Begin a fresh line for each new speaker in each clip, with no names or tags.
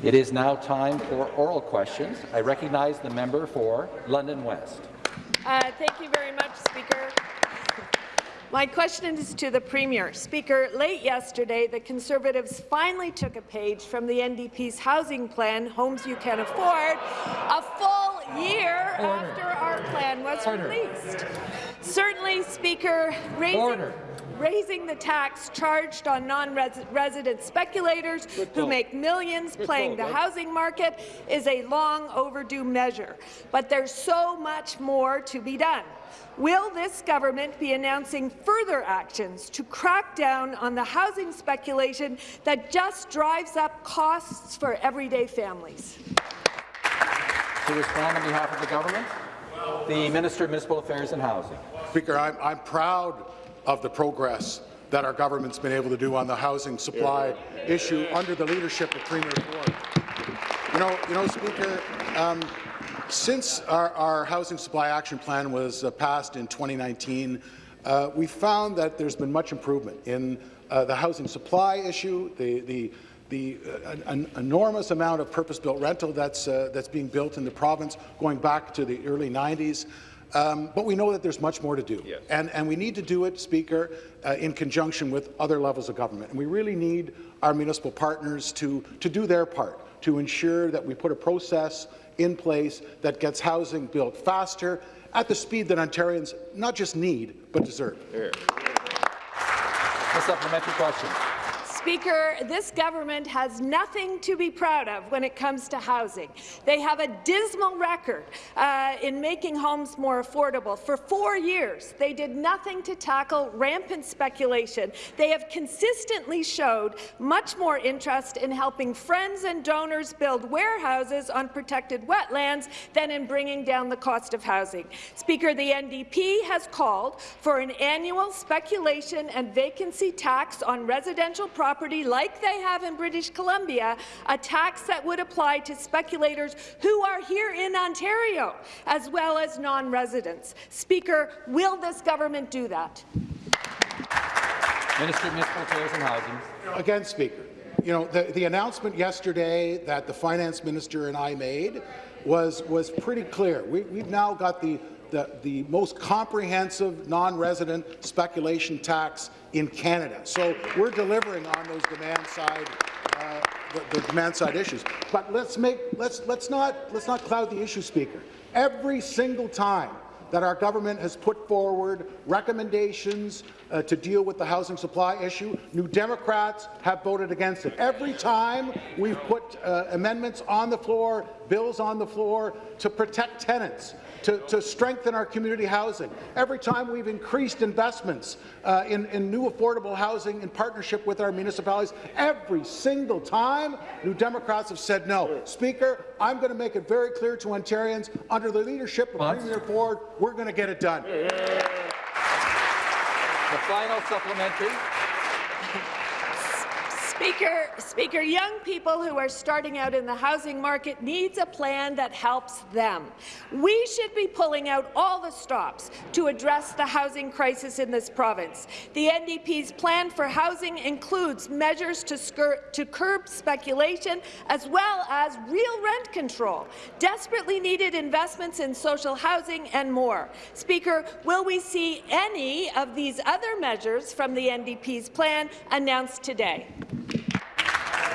It is now time for oral questions. I recognize the member for London West.
Uh, thank you very much, Speaker. My question is to the Premier. Speaker, late yesterday, the Conservatives finally took a page from the NDP's housing plan, Homes You Can Afford, a full year Order. after our plan was Order. released. Certainly, Speaker, raising Order raising the tax charged on non-resident speculators who make millions playing the housing market is a long overdue measure. But there's so much more to be done. Will this government be announcing further actions to crack down on the housing speculation that just drives up costs for everyday families?
To respond on behalf of the government, the Minister of Municipal Affairs and Housing.
Speaker, I'm, I'm proud of the progress that our government's been able to do on the housing supply issue under the leadership of Premier Ford. You know, you know Speaker, um, since our, our, Housing Supply Action Plan was uh, passed in 2019, uh, we found that there's been much improvement in uh, the housing supply issue, the, the, the uh, an enormous amount of purpose-built rental that's, uh, that's being built in the province going back to the early 90s. Um, but we know that there's much more to do, yes. and, and we need to do it, Speaker, uh, in conjunction with other levels of government. And we really need our municipal partners to, to do their part, to ensure that we put a process in place that gets housing built faster at the speed that Ontarians not just need, but deserve.
Here. A supplementary question.
Speaker, this government has nothing to be proud of when it comes to housing. They have a dismal record uh, in making homes more affordable. For four years, they did nothing to tackle rampant speculation. They have consistently showed much more interest in helping friends and donors build warehouses on protected wetlands than in bringing down the cost of housing. Speaker, the NDP has called for an annual speculation and vacancy tax on residential property property like they have in British Columbia, a tax that would apply to speculators who are here in Ontario, as well as non-residents. Speaker, will this government do that?
Minister of Municipal Affairs and Housing.
Again, Speaker, you know, the, the announcement yesterday that the finance minister and I made was, was pretty clear. We, we've now got the the, the most comprehensive non-resident speculation tax in Canada. So we're delivering on those demand side uh, the, the, demand side issues. But let's make let's let's not let's not cloud the issue, Speaker. Every single time that our government has put forward recommendations uh, to deal with the housing supply issue. New Democrats have voted against it. Every time we've put uh, amendments on the floor, bills on the floor to protect tenants, to, to strengthen our community housing. Every time we've increased investments uh, in, in new affordable housing in partnership with our municipalities, every single time, New Democrats have said no. Speaker, I'm going to make it very clear to Ontarians, under the leadership of? Premier Ford, we're going to get it done.
The final supplementary.
Speaker, Speaker, young people who are starting out in the housing market needs a plan that helps them. We should be pulling out all the stops to address the housing crisis in this province. The NDP's plan for housing includes measures to, to curb speculation as well as real rent control, desperately needed investments in social housing and more. Speaker, will we see any of these other measures from the NDP's plan announced today?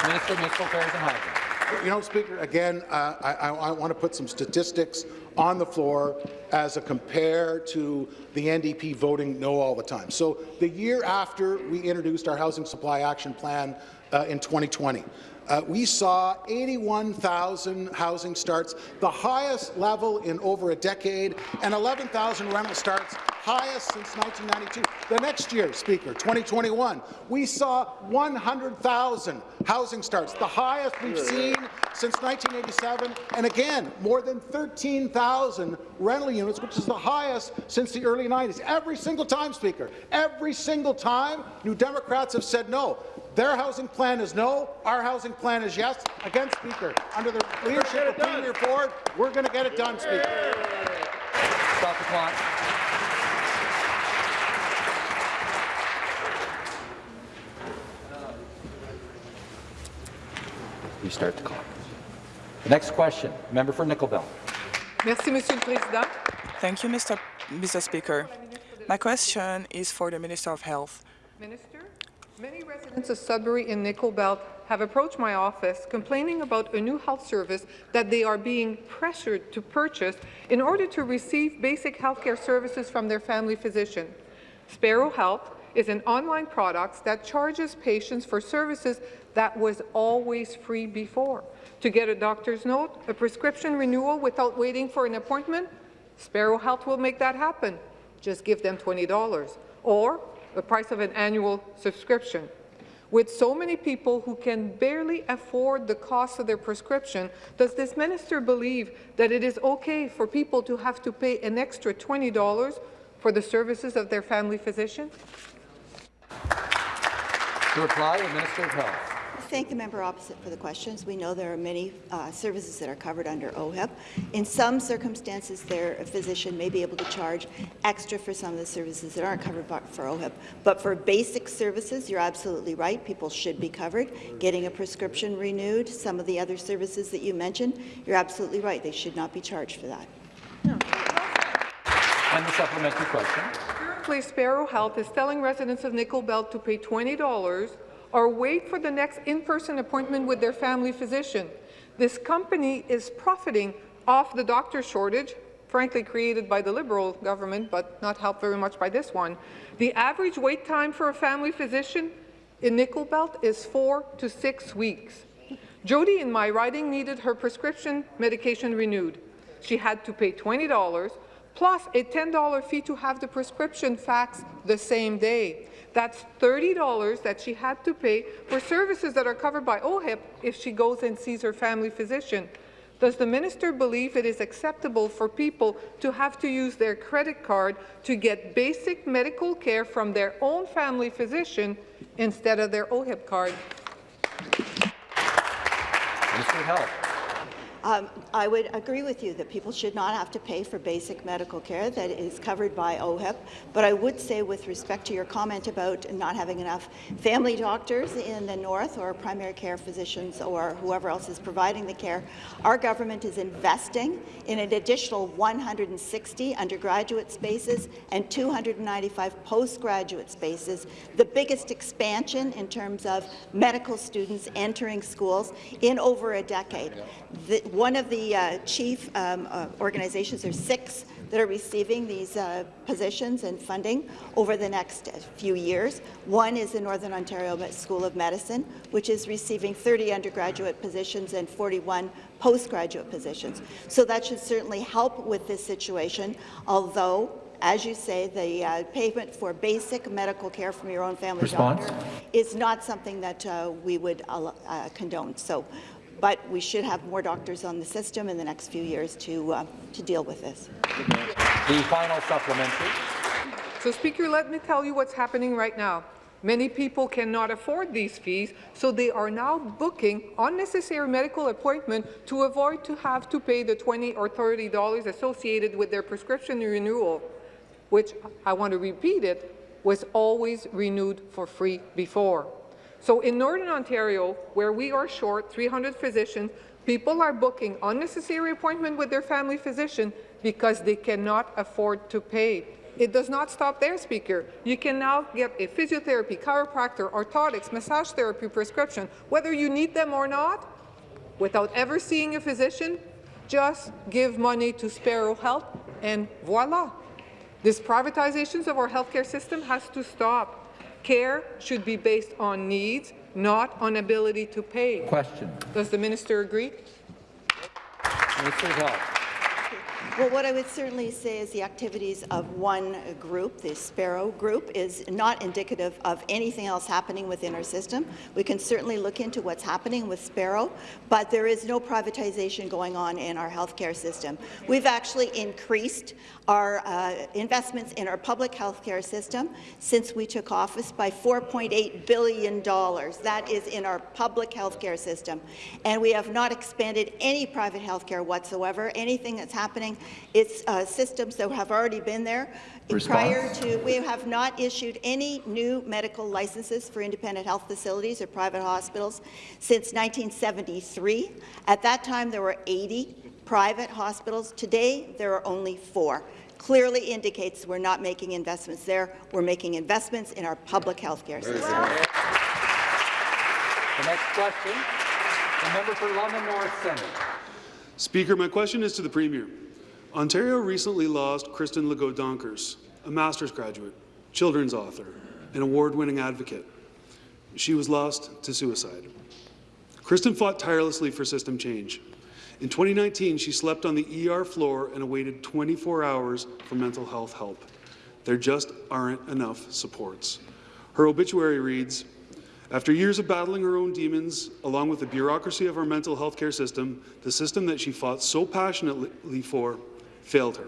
Minister of Municipal Affairs and Housing.
You know, Speaker, again, uh, I, I, I want to put some statistics on the floor as a compare to the NDP voting no all the time. So the year after we introduced our Housing Supply Action Plan uh, in 2020, uh, we saw 81,000 housing starts, the highest level in over a decade, and 11,000 rental starts, highest since 1992. The next year, Speaker, 2021, we saw 100,000 housing starts, the highest we've seen since 1987, and again, more than 13,000 rental units, which is the highest since the early 90s. Every single time, Speaker, every single time, New Democrats have said no. Their housing plan is no. Our housing plan is yes. Again, Speaker, under the leadership of Premier Ford, we're going to get it done, Speaker.
Stop the clock. Restart the clock. The next question, member for Nickel Belt.
Merci, Monsieur le Président.
Thank you, Mr. Mr. Speaker. My question is for the Minister of Health.
Minister, many residents of Sudbury and Nickel Belt have approached my office complaining about a new health service that they are being pressured to purchase in order to receive basic healthcare services from their family physician. Sparrow Health is an online product that charges patients for services that was always free before. To get a doctor's note, a prescription renewal without waiting for an appointment, Sparrow Health will make that happen. Just give them $20 or the price of an annual subscription. With so many people who can barely afford the cost of their prescription, does this minister believe that it is okay for people to have to pay an extra $20 for the services of their family physician?
To reply, the Minister of Health.
Thank the member opposite for the questions. We know there are many uh, services that are covered under OHIP. In some circumstances, their physician may be able to charge extra for some of the services that aren't covered by- for OHIP. But for basic services, you're absolutely right. People should be covered. Getting a prescription renewed, some of the other services that you mentioned, you're absolutely right. They should not be charged for that.
And the supplementary question.
Currently, Sparrow Health is telling residents of Nickel Belt to pay $20 or wait for the next in-person appointment with their family physician. This company is profiting off the doctor shortage, frankly created by the Liberal government, but not helped very much by this one. The average wait time for a family physician in Nickel Belt is four to six weeks. Jody in my riding needed her prescription medication renewed. She had to pay $20 plus a $10 fee to have the prescription faxed the same day. That's $30 that she had to pay for services that are covered by OHIP if she goes and sees her family physician. Does the minister believe it is acceptable for people to have to use their credit card to get basic medical care from their own family physician instead of their OHIP card?
Minister Health.
Um, I would agree with you that people should not have to pay for basic medical care that is covered by OHIP, but I would say with respect to your comment about not having enough family doctors in the north or primary care physicians or whoever else is providing the care, our government is investing in an additional 160 undergraduate spaces and 295 postgraduate spaces, the biggest expansion in terms of medical students entering schools in over a decade. The, one of the uh, chief um, uh, organizations, there's six that are receiving these uh, positions and funding over the next few years. One is the Northern Ontario School of Medicine, which is receiving 30 undergraduate positions and 41 postgraduate positions. So that should certainly help with this situation, although as you say, the uh, payment for basic medical care from your own family
Response?
doctor is not something that uh, we would uh, condone. So but we should have more doctors on the system in the next few years to, uh, to deal with this.
The final supplementary.
So, Speaker, let me tell you what's happening right now. Many people cannot afford these fees, so they are now booking unnecessary medical appointment to avoid to have to pay the 20 or $30 associated with their prescription renewal, which, I want to repeat it, was always renewed for free before. So in Northern Ontario, where we are short 300 physicians, people are booking unnecessary appointment with their family physician because they cannot afford to pay. It does not stop there, Speaker. You can now get a physiotherapy, chiropractor, orthotics, massage therapy prescription, whether you need them or not, without ever seeing a physician. Just give money to Sparrow Health, and voila. This privatization of our healthcare system has to stop. Care should be based on needs, not on ability to pay.
Question.
Does the minister agree?
Minister of Health.
Well, what I would certainly say is the activities of one group, the Sparrow Group, is not indicative of anything else happening within our system. We can certainly look into what's happening with Sparrow, but there is no privatization going on in our healthcare system. We've actually increased our uh, investments in our public healthcare system since we took office by $4.8 billion. That is in our public healthcare system. And we have not expanded any private healthcare whatsoever. Anything that's happening It's uh, systems that have already been there. Prior to, we have not issued any new medical licenses for independent health facilities or private hospitals since 1973. At that time, there were 80 private hospitals. Today, there are only four. Clearly indicates we're not making investments there. We're making investments in our public health care system.
The next question, the member for London North Centre.
Speaker, my question is to the Premier. Ontario recently lost Kristen Legault Donkers, a master's graduate, children's author, an award-winning advocate. She was lost to suicide. Kristen fought tirelessly for system change. In 2019, she slept on the ER floor and awaited 24 hours for mental health help. There just aren't enough supports. Her obituary reads, after years of battling her own demons, along with the bureaucracy of our mental health care system, the system that she fought so passionately for failed her.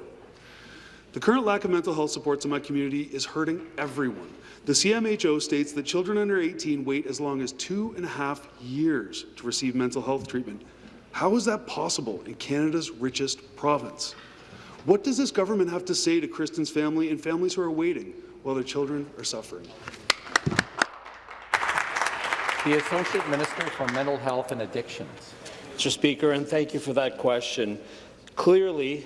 The current lack of mental health supports in my community is hurting everyone. The CMHO states that children under 18 wait as long as two and a half years to receive mental health treatment. How is that possible in Canada's richest province? What does this government have to say to Kristen's family and families who are waiting while their children are suffering?
The Associate Minister for Mental Health and Addictions.
Mr. Speaker, and thank you for that question. Clearly,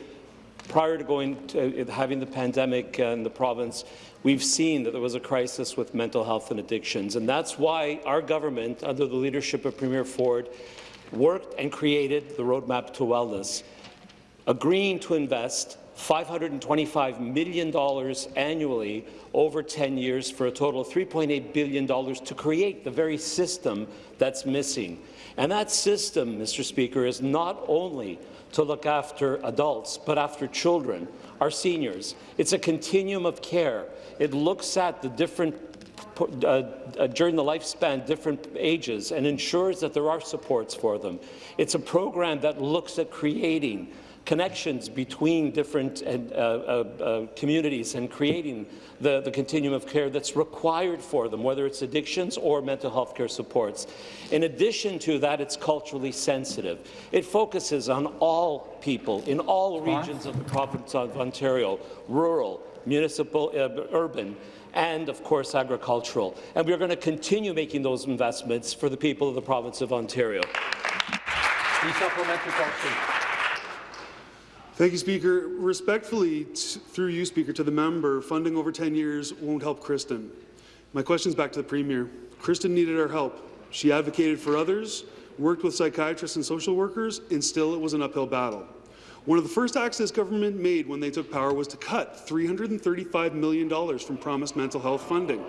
prior to going to uh, having the pandemic uh, in the province, we've seen that there was a crisis with mental health and addictions, and that's why our government, under the leadership of Premier Ford, worked and created the Roadmap to Wellness, agreeing to invest $525 million annually over 10 years for a total of $3.8 billion to create the very system that's missing. And that system, Mr. Speaker, is not only to look after adults, but after children, our seniors. It's a continuum of care. It looks at the different uh, uh, during the lifespan, different ages, and ensures that there are supports for them. It's a program that looks at creating connections between different uh, uh, uh, communities and creating the, the continuum of care that's required for them, whether it's addictions or mental health care supports. In addition to that, it's culturally sensitive. It focuses on all people in all regions of the province of Ontario, rural, municipal, uh, urban, and, of course, agricultural. And we're going to continue making those investments for the people of the province of Ontario.
The supplementary question.
Thank you, Speaker. Respectfully, through you, Speaker, to the member, funding over 10 years won't help Kristen. My question is back to the Premier. Kristen needed our help. She advocated for others, worked with psychiatrists and social workers, and still it was an uphill battle. One of the first acts this government made when they took power was to cut $335 million from promised mental health funding.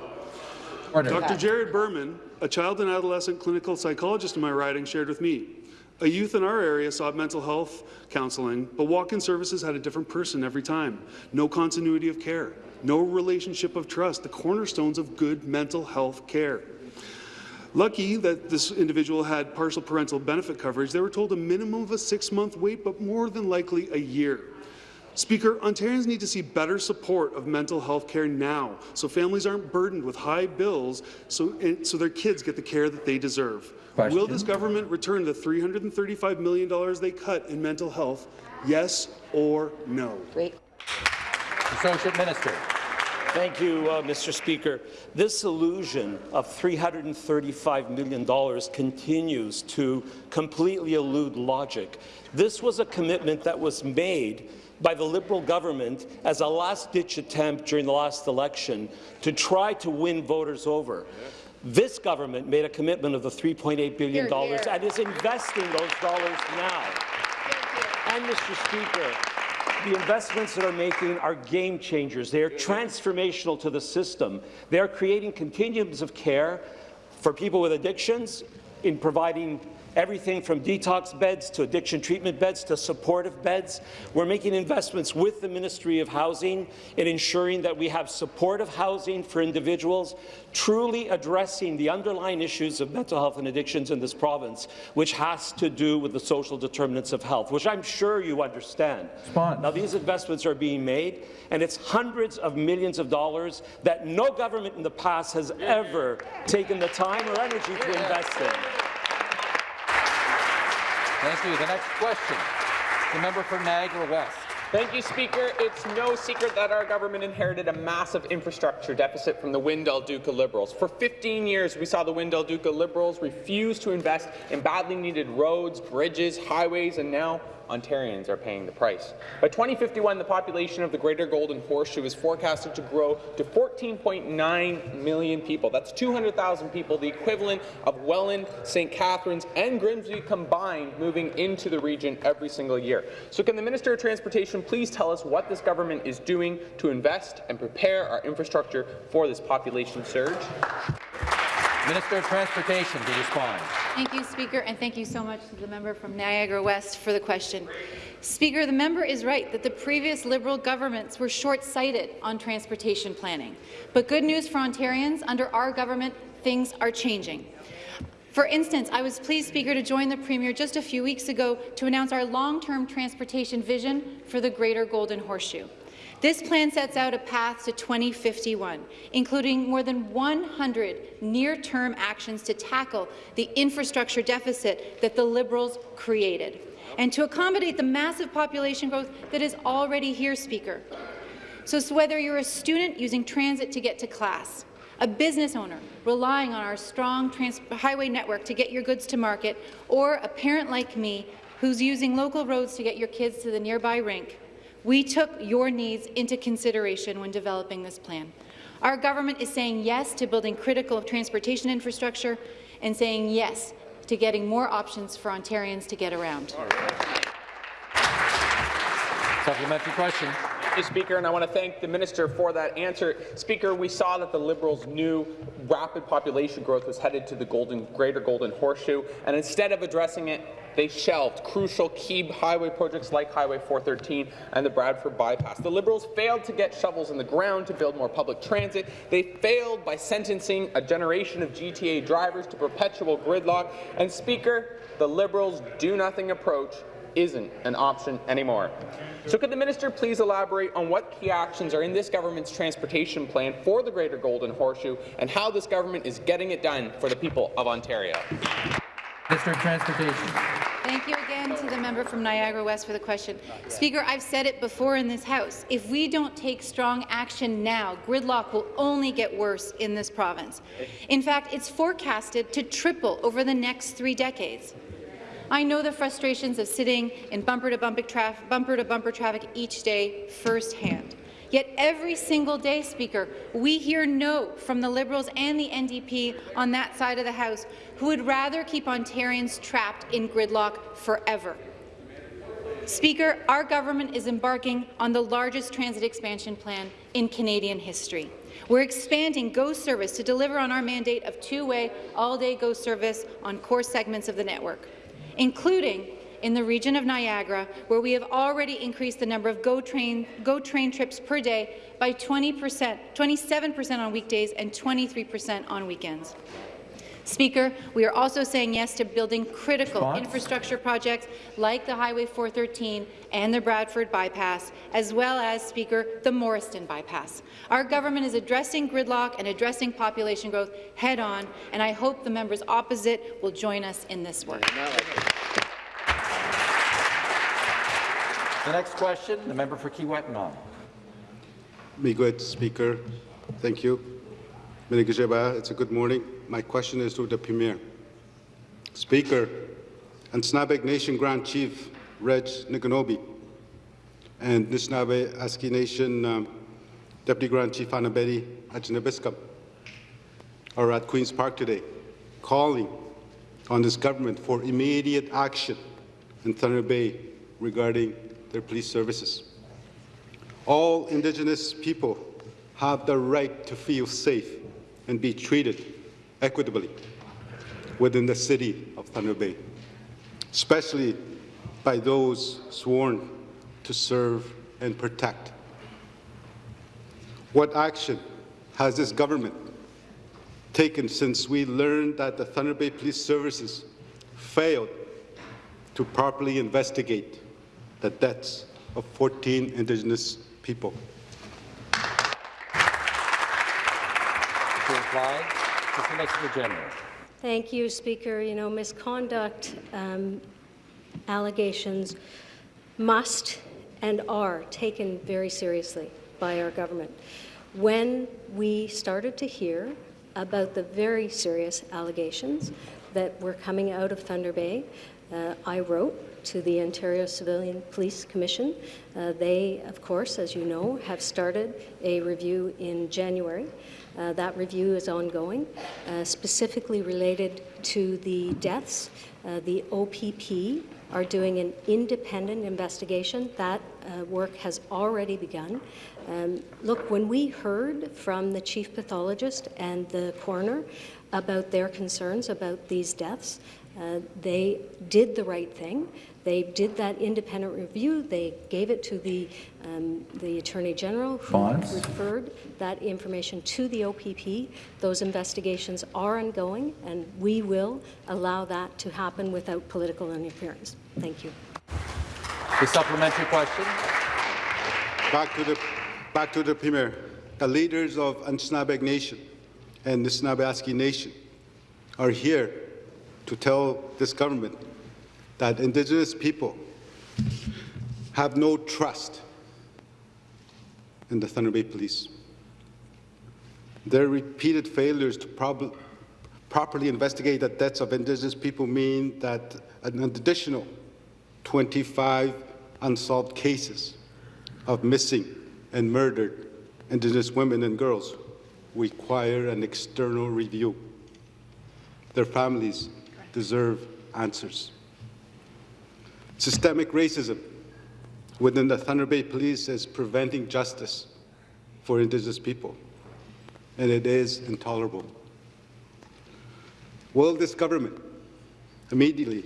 Order. Dr. Jared Berman, a child and adolescent clinical psychologist in my riding, shared with me a youth in our area sought mental health counselling, but walk-in services had a different person every time. No continuity of care, no relationship of trust, the cornerstones of good mental health care. Lucky that this individual had partial parental benefit coverage, they were told a minimum of a six-month wait, but more than likely a year. Speaker, Ontarians need to see better support of mental health care now, so families aren't burdened with high bills so, so their kids get the care that they deserve. Question. Will this government return the $335 million they cut in mental health? Yes or no?
Wait.
Associate Minister.
Thank you, uh, Mr. Speaker. This illusion of $335 million continues to completely elude logic. This was a commitment that was made by the Liberal government as a last-ditch attempt during the last election to try to win voters over. This government made a commitment of the $3.8 billion here, here. and is investing those dollars now. And, Mr. Speaker, the investments that are making are game changers. They are transformational to the system. They are creating continuums of care for people with addictions in providing everything from detox beds to addiction treatment beds to supportive beds. We're making investments with the Ministry of Housing in ensuring that we have supportive housing for individuals, truly addressing the underlying issues of mental health and addictions in this province, which has to do with the social determinants of health, which I'm sure you understand.
Response.
Now, these investments are being made, and it's hundreds of millions of dollars that no government in the past has ever taken the time or energy to invest in.
Thank you. The next question, the member for Niagara West.
Thank you, Speaker. It's no secret that our government inherited a massive infrastructure deficit from the Wynne-Del Duca Liberals. For 15 years, we saw the Wynne-Del Duca Liberals refuse to invest in badly needed roads, bridges, highways, and now Ontarians are paying the price. By 2051, the population of the Greater Golden Horseshoe is forecasted to grow to 14.9 million people. That's 200,000 people, the equivalent of Welland, St. Catharines, and Grimsby combined moving into the region every single year. So can the Minister of Transportation please tell us what this government is doing to invest and prepare our infrastructure for this population surge?
Minister of Transportation to respond.
Thank you, Speaker, and thank you so much to the member from Niagara West for the question. Speaker, the member is right that the previous Liberal governments were short-sighted on transportation planning. But good news for Ontarians, under our government, things are changing. For instance, I was pleased, Speaker, to join the Premier just a few weeks ago to announce our long-term transportation vision for the Greater Golden Horseshoe. This plan sets out a path to 2051, including more than 100 near-term actions to tackle the infrastructure deficit that the Liberals created, and to accommodate the massive population growth that is already here, Speaker. So, so whether you're a student using transit to get to class, a business owner relying on our strong highway network to get your goods to market, or a parent like me who's using local roads to get your kids to the nearby rink, we took your needs into consideration when developing this plan. Our government is saying yes to building critical transportation infrastructure and saying yes to getting more options for Ontarians to get around.
Supplementary question.
You, Speaker, and I want to thank the minister for that answer. Speaker, we saw that the Liberals knew rapid population growth was headed to the golden, Greater Golden Horseshoe, and instead of addressing it, they shelved crucial key highway projects like Highway 413 and the Bradford Bypass. The Liberals failed to get shovels in the ground to build more public transit. They failed by sentencing a generation of GTA drivers to perpetual gridlock. And, Speaker, the Liberals' do-nothing approach isn't an option anymore. So could the minister please elaborate on what key actions are in this government's transportation plan for the Greater Golden Horseshoe and how this government is getting it done for the people of Ontario?
Minister of Transportation.
Thank you again to the member from Niagara West for the question. Speaker, I've said it before in this House. If we don't take strong action now, gridlock will only get worse in this province. In fact, it's forecasted to triple over the next three decades. I know the frustrations of sitting in bumper-to-bumper traf bumper -bumper traffic each day firsthand. Yet every single day, Speaker, we hear no from the Liberals and the NDP on that side of the House, who would rather keep Ontarians trapped in gridlock forever. Speaker, our government is embarking on the largest transit expansion plan in Canadian history. We're expanding GO service to deliver on our mandate of two-way, all-day GO service on core segments of the network, including in the region of Niagara, where we have already increased the number of GO train, GO train trips per day by 20 percent, 27% on weekdays and 23% on weekends. Speaker, we are also saying yes to building critical Response? infrastructure projects like the Highway 413 and the Bradford Bypass, as well as, Speaker, the Morriston Bypass. Our government is addressing gridlock and addressing population growth head-on, and I hope the members opposite will join us in this work.
The next question, the member for Kiiwetinoong.
Miigwech, Speaker. Thank you. It's a good morning. My question is to the Premier. Speaker, and Anishinaabe Nation Grand Chief Reg Niganobe and Nishnawbe Aski Nation um, Deputy Grand Chief Anabedi Ajanabiskam are at Queen's Park today, calling on this government for immediate action in Thunder Bay regarding their police services. All Indigenous people have the right to feel safe and be treated equitably within the city of Thunder Bay, especially by those sworn to serve and protect. What action has this government taken since we learned that the Thunder Bay Police Services failed to properly investigate the deaths of 14 Indigenous people.
To reply,
Thank you, Speaker. You know, misconduct um, allegations must and are taken very seriously by our government. When we started to hear about the very serious allegations that were coming out of Thunder Bay, uh, I wrote to the Ontario Civilian Police Commission. Uh, they, of course, as you know, have started a review in January. Uh, that review is ongoing, uh, specifically related to the deaths. Uh, the OPP are doing an independent investigation. That uh, work has already begun. Um, look, when we heard from the chief pathologist and the coroner about their concerns about these deaths, uh, they did the right thing. They did that independent review. They gave it to the, um, the Attorney General, who
Bonds.
referred that information to the OPP. Those investigations are ongoing, and we will allow that to happen without political interference. Thank you.
The supplementary question.
Back to the, back to the Premier. The leaders of Anishinaabe Nation and the Nishnawbe Aski Nation are here to tell this government that Indigenous people have no trust in the Thunder Bay Police. Their repeated failures to prob properly investigate the deaths of Indigenous people mean that an additional 25 unsolved cases of missing and murdered Indigenous women and girls require an external review. Their families deserve answers. Systemic racism within the Thunder Bay Police is preventing justice for Indigenous people, and it is intolerable. Will this government immediately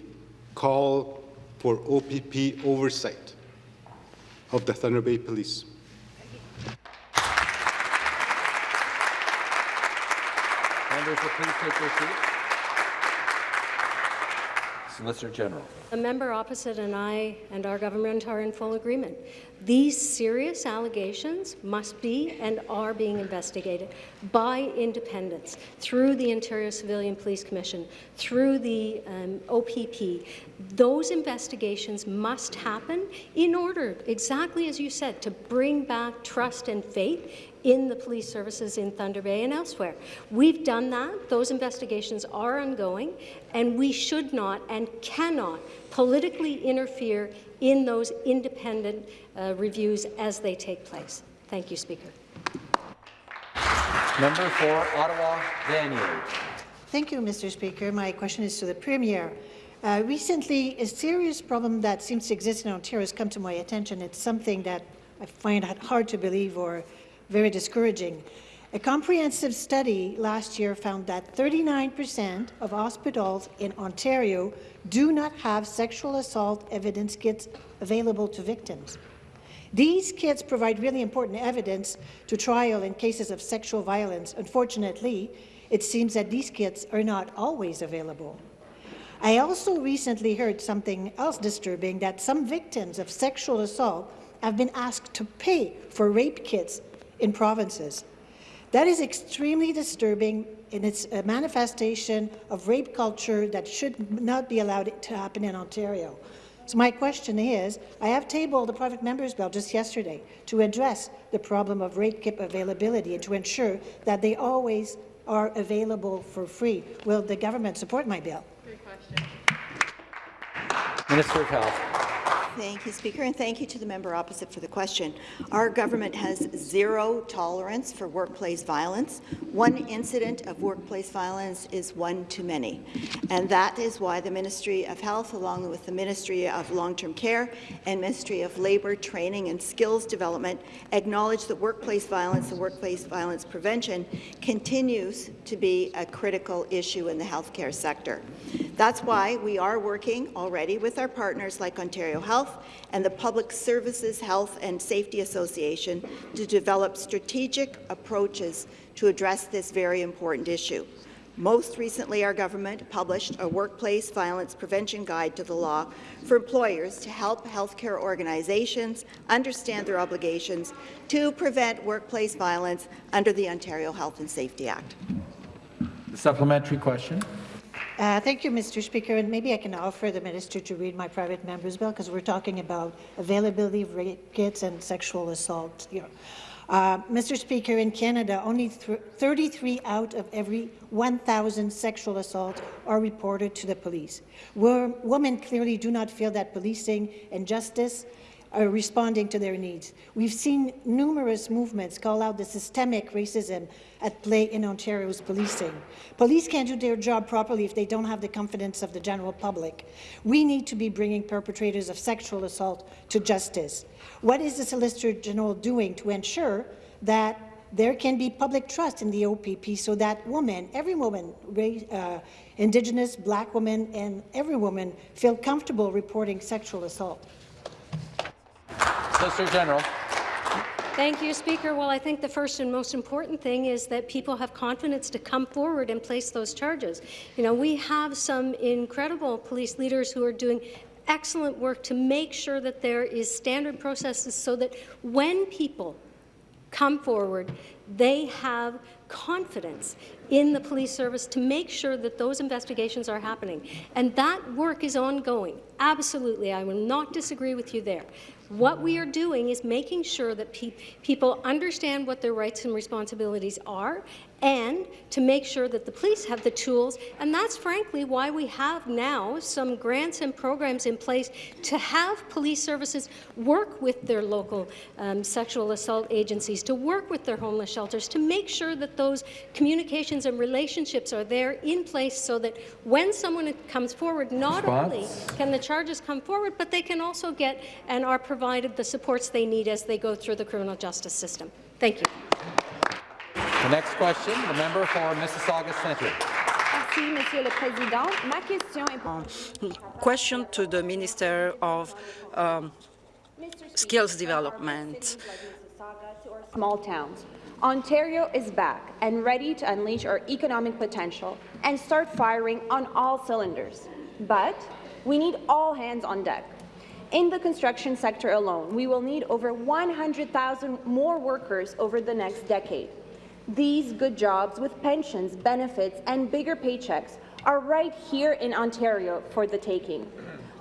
call for OPP oversight of the Thunder Bay Police?
Members please take their seats. Solicitor General.
The member opposite and I and our government are in full agreement. These serious allegations must be and are being investigated by independents through the Ontario Civilian Police Commission, through the um, OPP. Those investigations must happen in order, exactly as you said, to bring back trust and faith in the police services in Thunder Bay and elsewhere. We've done that. Those investigations are ongoing, and we should not and cannot politically interfere in those independent uh, reviews as they take place. Thank you, Speaker.
Member for Ottawa, Vanier.
Thank you, Mr. Speaker. My question is to the Premier. Uh, recently, a serious problem that seems to exist in Ontario has come to my attention. It's something that I find hard to believe or very discouraging. A comprehensive study last year found that 39% of hospitals in Ontario do not have sexual assault evidence kits available to victims. These kits provide really important evidence to trial in cases of sexual violence. Unfortunately, it seems that these kits are not always available. I also recently heard something else disturbing, that some victims of sexual assault have been asked to pay for rape kits in provinces. That is extremely disturbing and it's a manifestation of rape culture that should not be allowed to happen in Ontario. So my question is, I have tabled the private member's bill just yesterday to address the problem of rape kit availability and to ensure that they always are available for free. Will the government support my bill?
Minister of Health.
Thank you, Speaker, and thank you to the member opposite for the question. Our government has zero tolerance for workplace violence. One incident of workplace violence is one too many, and that is why the Ministry of Health, along with the Ministry of Long-Term Care and Ministry of Labour, Training and Skills Development, acknowledge that workplace violence and workplace violence prevention continues to be a critical issue in the healthcare sector. That's why we are working already with our partners like Ontario Health and the Public Services Health and Safety Association to develop strategic approaches to address this very important issue. Most recently, our government published a workplace violence prevention guide to the law for employers to help healthcare organizations understand their obligations to prevent workplace violence under the Ontario Health and Safety Act.
The supplementary question.
Uh, thank you, Mr. Speaker. And maybe I can offer the minister to read my private member's bill because we're talking about availability of rape kits and sexual assault here. Uh, Mr. Speaker, in Canada, only 33 out of every 1,000 sexual assaults are reported to the police. Where women clearly do not feel that policing and justice responding to their needs. We've seen numerous movements call out the systemic racism at play in Ontario's policing. Police can't do their job properly if they don't have the confidence of the general public. We need to be bringing perpetrators of sexual assault to justice. What is the Solicitor General doing to ensure that there can be public trust in the OPP so that women, every woman, uh, Indigenous, Black women, and every woman feel comfortable reporting sexual assault?
Solicitor General.
Thank you, Speaker. Well, I think the first and most important thing is that people have confidence to come forward and place those charges. You know, we have some incredible police leaders who are doing excellent work to make sure that there is standard processes so that when people come forward, they have confidence in the police service to make sure that those investigations are happening. And that work is ongoing. Absolutely, I will not disagree with you there. What we are doing is making sure that pe people understand what their rights and responsibilities are and to make sure that the police have the tools. And that's frankly why we have now some grants and programs in place to have police services work with their local um, sexual assault agencies, to work with their homeless shelters, to make sure that those communications and relationships are there in place so that when someone comes forward, not Response? only can the charges come forward, but they can also get and are provided the supports they need as they go through the criminal justice system. Thank you.
The next question, the member for Mississauga Centre.
Merci, Monsieur le Président. Ma question est...
Um, question to the Minister of um, Skills Development.
Small towns. Ontario is back and ready to unleash our economic potential and start firing on all cylinders. But we need all hands on deck. In the construction sector alone, we will need over 100,000 more workers over the next decade. These good jobs with pensions, benefits, and bigger paychecks are right here in Ontario for the taking.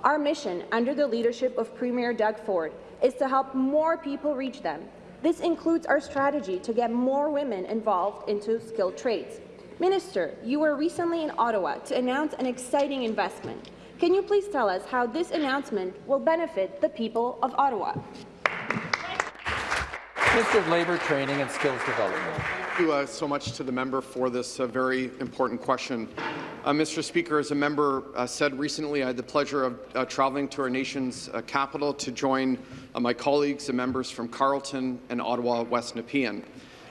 Our mission, under the leadership of Premier Doug Ford, is to help more people reach them. This includes our strategy to get more women involved into skilled trades. Minister, you were recently in Ottawa to announce an exciting investment. Can you please tell us how this announcement will benefit the people of Ottawa?
Minister of Labour, Training and Skills Development.
Thank you uh, so much to the member for this uh, very important question. Uh, Mr. Speaker, as a member uh, said recently, I had the pleasure of uh, traveling to our nation's uh, capital to join my colleagues and members from Carleton and Ottawa West Nepean.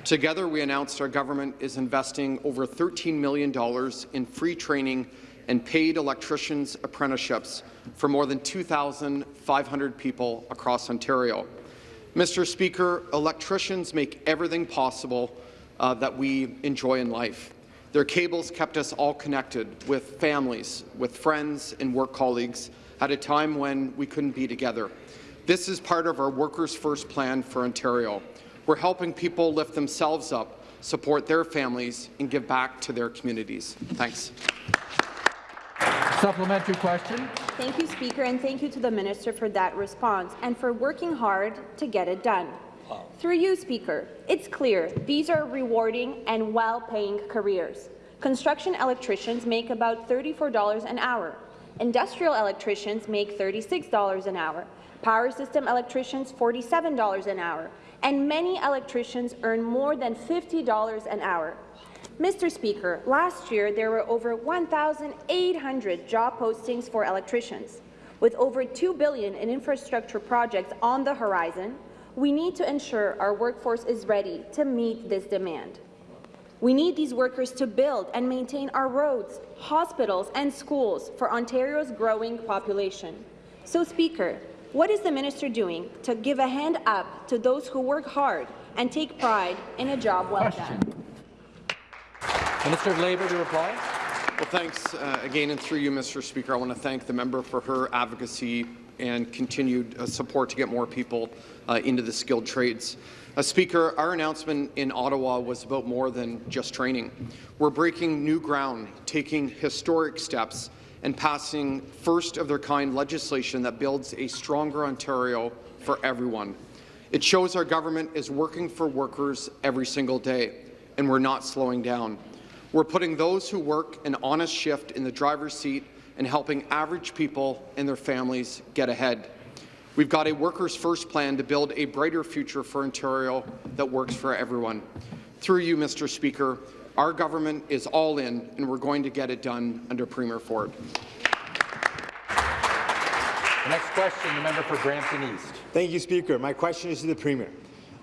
Together, we announced our government is investing over $13 million in free training and paid electricians apprenticeships for more than 2,500 people across Ontario. Mr. Speaker, electricians make everything possible uh, that we enjoy in life. Their cables kept us all connected with families, with friends and work colleagues at a time when we couldn't be together. This is part of our Workers' First plan for Ontario. We're helping people lift themselves up, support their families, and give back to their communities. Thanks.
Supplementary question.
Thank you, Speaker, and thank you to the Minister for that response and for working hard to get it done. Through you, Speaker, it's clear these are rewarding and well-paying careers. Construction electricians make about $34 an hour. Industrial electricians make $36 an hour. Power system electricians $47 an hour. And many electricians earn more than $50 an hour. Mr. Speaker, last year there were over 1,800 job postings for electricians. With over 2 billion in infrastructure projects on the horizon, we need to ensure our workforce is ready to meet this demand. We need these workers to build and maintain our roads, hospitals and schools for Ontario's growing population. So, Speaker, what is the minister doing to give a hand up to those who work hard and take pride in a job well Question. done?
Minister of Labour to reply.
Well, thanks uh, again, and through you, Mr. Speaker, I want to thank the member for her advocacy and continued uh, support to get more people uh, into the skilled trades. Uh, Speaker, our announcement in Ottawa was about more than just training. We're breaking new ground, taking historic steps, and passing first-of-their-kind legislation that builds a stronger Ontario for everyone. It shows our government is working for workers every single day, and we're not slowing down. We're putting those who work an honest shift in the driver's seat and helping average people and their families get ahead. We've got a Workers' First plan to build a brighter future for Ontario that works for everyone. Through you, Mr. Speaker, our government is all in, and we're going to get it done under Premier Ford.
The next question, the member for Brampton East.
Thank you, Speaker. My question is to the Premier.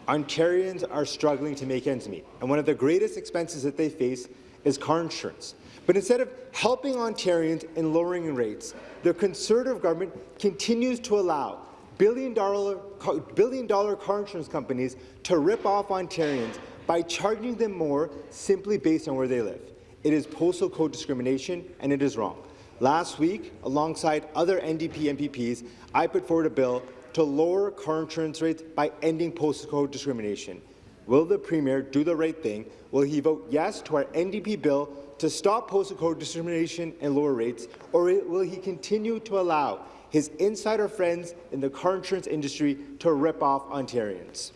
Ontarians are struggling to make ends meet, and one of the greatest expenses that they face is car insurance. But instead of helping Ontarians and lowering rates, the Conservative government continues to allow billion-dollar billion dollar car insurance companies to rip off Ontarians by charging them more simply based on where they live. It is postal code discrimination, and it is wrong. Last week, alongside other NDP MPPs, I put forward a bill to lower car insurance rates by ending postal code discrimination. Will the Premier do the right thing? Will he vote yes to our NDP bill to stop postal code discrimination and lower rates, or will he continue to allow his insider friends in the car insurance industry to rip off Ontarians?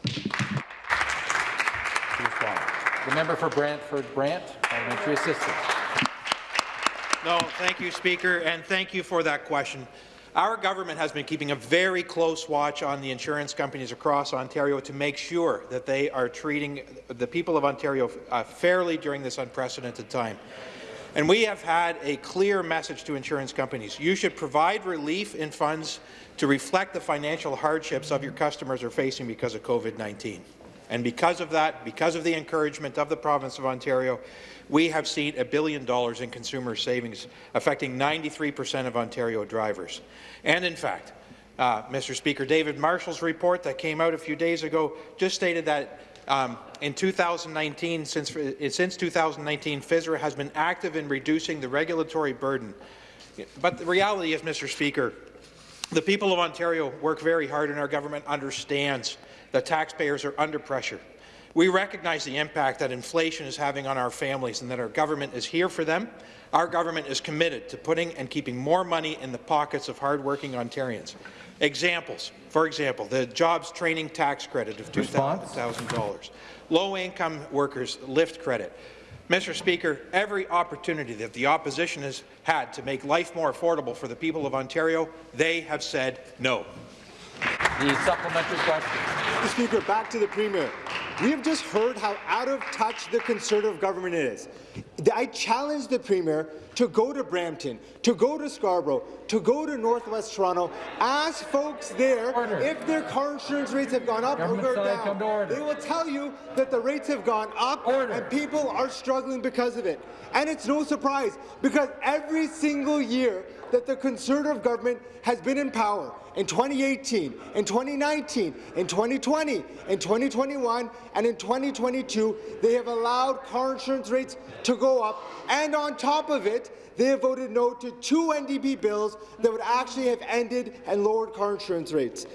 The member for Brantford Brant, parliamentary assistant.
No, thank you, Speaker, and thank you for that question. Our government has been keeping a very close watch on the insurance companies across Ontario to make sure that they are treating the people of Ontario uh, fairly during this unprecedented time. And we have had a clear message to insurance companies. You should provide relief in funds to reflect the financial hardships of your customers are facing because of COVID-19. And because of that, because of the encouragement of the province of Ontario, we have seen a billion dollars in consumer savings, affecting 93 percent of Ontario drivers. And in fact, uh, Mr. Speaker, David Marshall's report that came out a few days ago just stated that um, in 2019, since, since 2019, FSRA has been active in reducing the regulatory burden. But the reality is, Mr. Speaker, the people of Ontario work very hard and our government understands that taxpayers are under pressure. We recognize the impact that inflation is having on our families and that our government is here for them. Our government is committed to putting and keeping more money in the pockets of hardworking Ontarians. Examples, for example, the jobs training tax credit of $2,000, low-income workers lift credit. Mr. Speaker, every opportunity that the opposition has had to make life more affordable for the people of Ontario, they have said no.
The supplementary question.
Mr. Speaker, back to the Premier. We have just heard how out of touch the Conservative government is. I challenge the Premier to go to Brampton, to go to Scarborough, to go to Northwest Toronto, ask folks there order. if their car insurance rates have gone up government or gone down. They will tell you that the rates have gone up order. and people are struggling because of it. And it's no surprise, because every single year that the Conservative government has been in power, in 2018, in 2019, in 2020, in 2021, and in 2022, they have allowed car insurance rates to go up, and on top of it, they have voted no to two NDP bills that would actually have ended and lowered car insurance rates.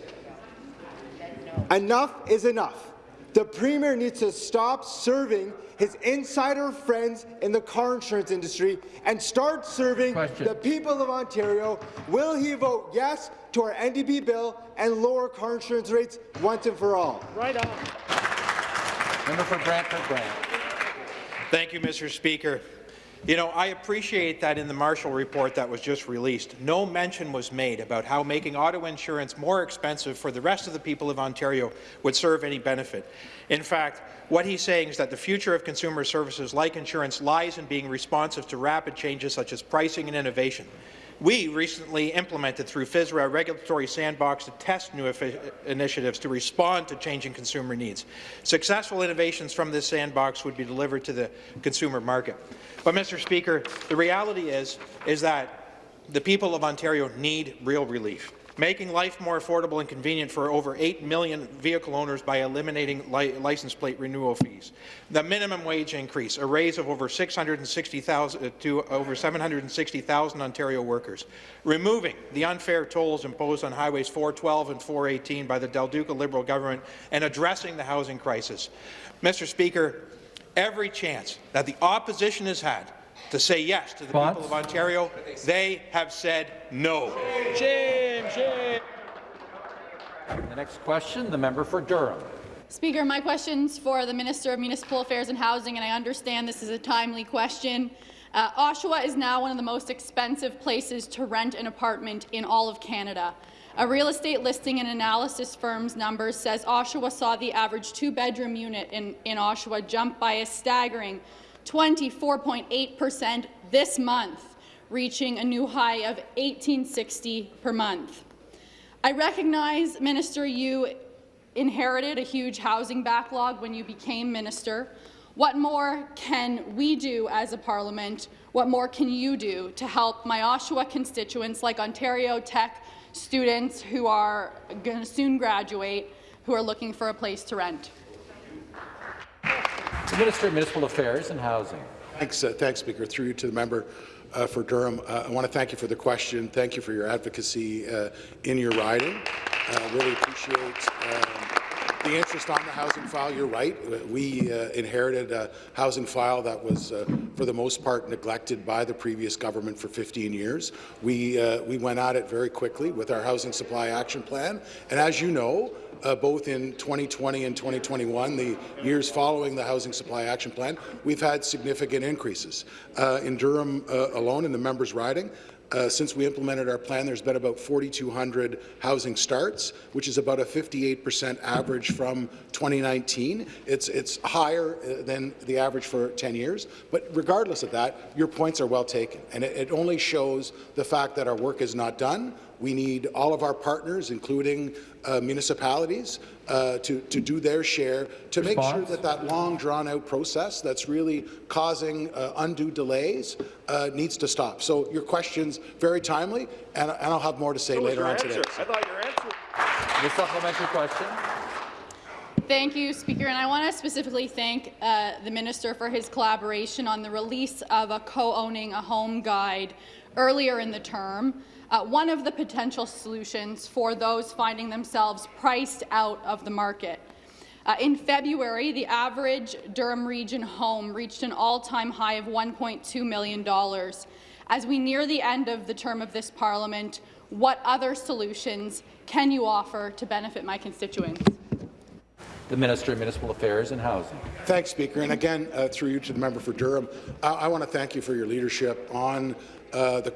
Enough is enough. The Premier needs to stop serving his insider friends in the car insurance industry and start serving Question. the people of Ontario. Will he vote yes to our NDP bill and lower car insurance rates once and for all?
Right on. Member for Brantford Brant.
Thank you, Mr. Speaker. You know, I appreciate that in the Marshall report that was just released, no mention was made about how making auto insurance more expensive for the rest of the people of Ontario would serve any benefit. In fact, what he's saying is that the future of consumer services like insurance lies in being responsive to rapid changes such as pricing and innovation. We recently implemented through FISRA a regulatory sandbox to test new initiatives to respond to changing consumer needs. Successful innovations from this sandbox would be delivered to the consumer market. But, Mr. Speaker, the reality is, is that the people of Ontario need real relief. Making life more affordable and convenient for over 8 million vehicle owners by eliminating li license plate renewal fees, the minimum wage increase, a raise of over 660,000 uh, to over 760,000 Ontario workers, removing the unfair tolls imposed on highways 412 and 418 by the Del Duca Liberal government, and addressing the housing crisis. Mr. Speaker, every chance that the opposition has had to say yes to the people of Ontario, they have said no.
Shame, shame. The next question, the member for Durham.
Speaker, my question's for the Minister of Municipal Affairs and Housing, and I understand this is a timely question. Uh, Oshawa is now one of the most expensive places to rent an apartment in all of Canada. A real estate listing and analysis firm's numbers says Oshawa saw the average two-bedroom unit in, in Oshawa jump by a staggering 24.8 percent this month, reaching a new high of 1860 per month. I recognize, Minister, you inherited a huge housing backlog when you became minister. What more can we do as a parliament? What more can you do to help my Oshawa constituents like Ontario Tech students who are going to soon graduate who are looking for a place to rent?
The Minister of Municipal Affairs and Housing.
Thanks, uh, thanks, Speaker. Through you to the member uh, for Durham. Uh, I want to thank you for the question. Thank you for your advocacy uh, in your riding. Uh, really appreciate um, the interest on the housing file. You're right. We uh, inherited a housing file that was, uh, for the most part, neglected by the previous government for 15 years. We, uh, we went at it very quickly with our Housing Supply Action Plan. And as you know, uh, both in 2020 and 2021, the years following the Housing Supply Action Plan, we've had significant increases. Uh, in Durham uh, alone, in the members' riding, uh, since we implemented our plan, there's been about 4,200 housing starts, which is about a 58 percent average from 2019. It's, it's higher uh, than the average for 10 years, but regardless of that, your points are well taken, and it, it only shows the fact that our work is not done. We need all of our partners, including uh, municipalities, uh, to, to do their share to Response? make sure that that long, drawn-out process that's really causing uh, undue delays uh, needs to stop. So your question's very timely, and, and I'll have more to say
so
later on
answer.
today.
I thought your answer. The supplementary question.
Thank you, Speaker. And I want to specifically thank uh, the Minister for his collaboration on the release of a co-owning a home guide earlier in the term uh, one of the potential solutions for those finding themselves priced out of the market. Uh, in February, the average Durham Region home reached an all-time high of $1.2 million. As we near the end of the term of this parliament, what other solutions can you offer to benefit my constituents?
The Minister of Municipal Affairs and Housing.
Thanks, Speaker. And again, uh, through you to the member for Durham, I, I want to thank you for your leadership on uh, the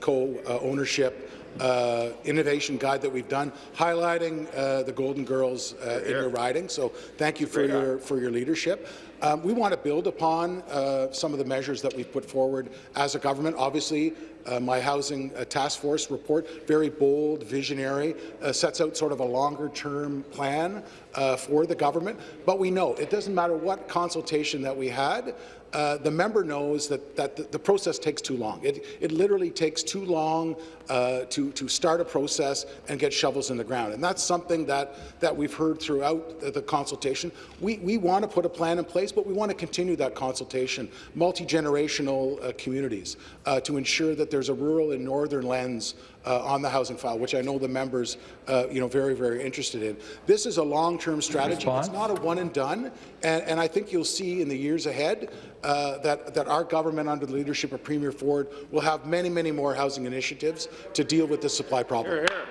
co-ownership uh, innovation guide that we've done, highlighting uh, the Golden Girls uh, in your riding. So thank you for your for your leadership. Um, we want to build upon uh, some of the measures that we've put forward as a government. Obviously, uh, my housing uh, task force report, very bold, visionary, uh, sets out sort of a longer-term plan uh, for the government. But we know it doesn't matter what consultation that we had, uh, the member knows that, that the, the, process takes too long. It, it literally takes too long uh, to, to start a process and get shovels in the ground. And that's something that, that we've heard throughout the, the consultation. We, we want to put a plan in place, but we want to continue that consultation, multi-generational uh, communities, uh, to ensure that there's a rural and northern lens uh, on the housing file, which I know the members, uh, you know, very, very interested in. This is a long-term strategy. Response? It's not a one and done, and, and, I think you'll see in the years ahead uh, that, that our government, under the leadership of Premier Ford, will have many, many more housing initiatives to deal with the supply problem.
Here, here.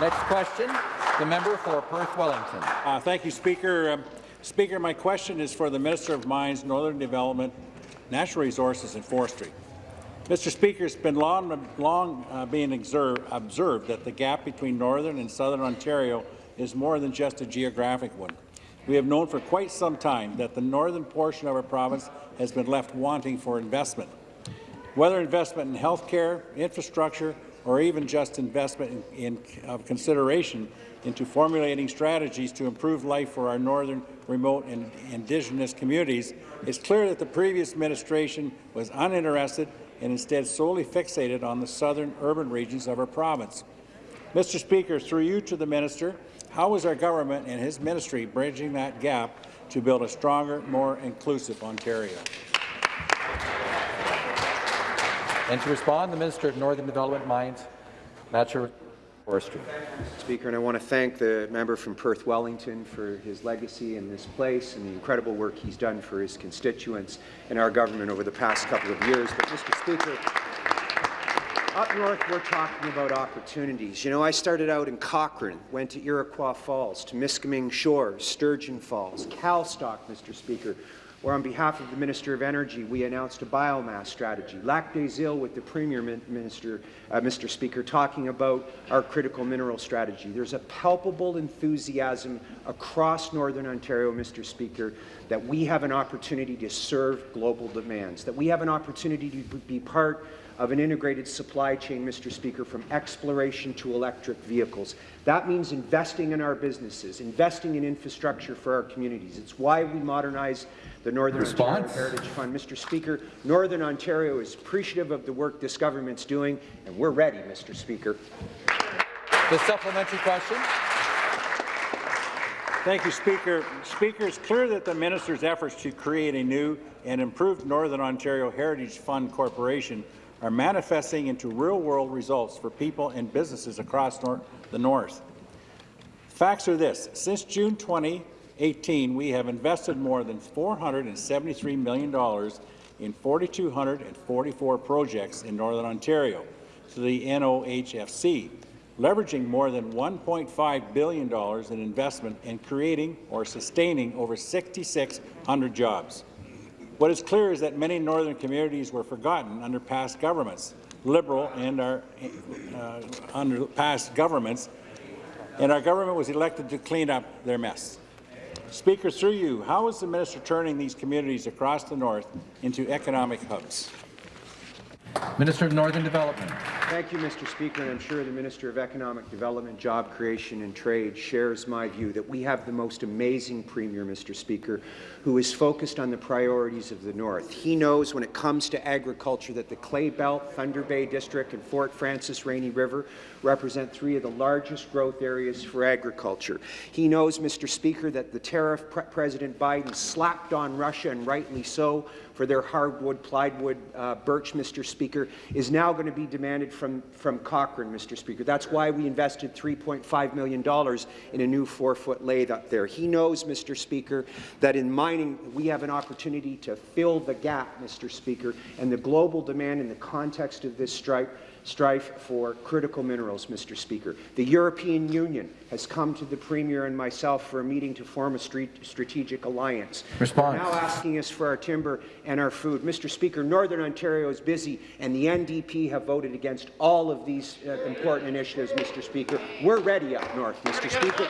Next question, the member for Perth Wellington.
Uh, thank you, Speaker. Um, Speaker, my question is for the Minister of Mines, Northern Development, Natural Resources and Forestry. Mr. Speaker, it's been long, long uh, being observed, that the gap between Northern and Southern Ontario is more than just a geographic one. We have known for quite some time that the northern portion of our province has been left wanting for investment. Whether investment in health care, infrastructure, or even just investment in, in of consideration into formulating strategies to improve life for our northern, remote, and Indigenous communities, it's clear that the previous administration was uninterested and instead solely fixated on the southern urban regions of our province. Mr. Speaker, through you to the minister, how is our government and his ministry bridging that gap to build a stronger, more inclusive Ontario?
And to respond, the Minister of Northern Development, Mines, Natural Forestry.
Speaker, and I want to thank the member from Perth Wellington for his legacy in this place and the incredible work he's done for his constituents and our government over the past couple of years. But, Mr. Speaker, up north, we're talking about opportunities. You know, I started out in Cochrane, went to Iroquois Falls, to Miskaming Shores, Sturgeon Falls, Calstock, Mr. Speaker, where on behalf of the Minister of Energy, we announced a biomass strategy. Lac des Îles with the Premier Minister, uh, Mr. Speaker, talking about our critical mineral strategy. There's a palpable enthusiasm across Northern Ontario, Mr. Speaker, that we have an opportunity to serve global demands, that we have an opportunity to be part of an integrated supply chain, Mr. Speaker, from exploration to electric vehicles. That means investing in our businesses, investing in infrastructure for our communities. It's why we modernize the Northern
Response?
Ontario Heritage Fund. Mr. Speaker, Northern Ontario is appreciative of the work this government's doing, and we're ready, Mr. Speaker.
The supplementary question.
Thank you, Speaker. Speaker, it's clear that the minister's efforts to create a new and improved Northern Ontario Heritage Fund Corporation are manifesting into real-world results for people and businesses across nor the North. Facts are this. Since June 2018, we have invested more than $473 million in 4,244 projects in Northern Ontario to the NOHFC, leveraging more than $1.5 billion in investment and creating or sustaining over 6,600 jobs. What is clear is that many northern communities were forgotten under past governments, Liberal and our uh, under past governments, and our government was elected to clean up their mess. Speaker, through you, how is the minister turning these communities across the north into economic hubs?
Minister of Northern Development.
Thank you, Mr. Speaker, and I'm sure the Minister of Economic Development, Job Creation and Trade shares my view that we have the most amazing Premier, Mr. Speaker, who is focused on the priorities of the North. He knows when it comes to agriculture that the Clay Belt, Thunder Bay District and Fort Frances Rainy River represent three of the largest growth areas for agriculture. He knows, Mr. Speaker, that the tariff pre President Biden slapped on Russia, and rightly so, for their hardwood, plywood, uh, birch, Mr. Speaker, is now going to be demanded from, from Cochrane, Mr. Speaker. That's why we invested $3.5 million in a new four-foot lathe up there. He knows, Mr. Speaker, that in mining we have an opportunity to fill the gap, Mr. Speaker, and the global demand in the context of this strike strife for critical minerals, Mr. Speaker. The European Union has come to the Premier and myself for a meeting to form a strategic alliance.
Response.
They're now asking us for our timber and our food. Mr. Speaker, Northern Ontario is busy, and the NDP have voted against all of these uh, important initiatives, Mr. Speaker. We're ready up north, Mr. Speaker.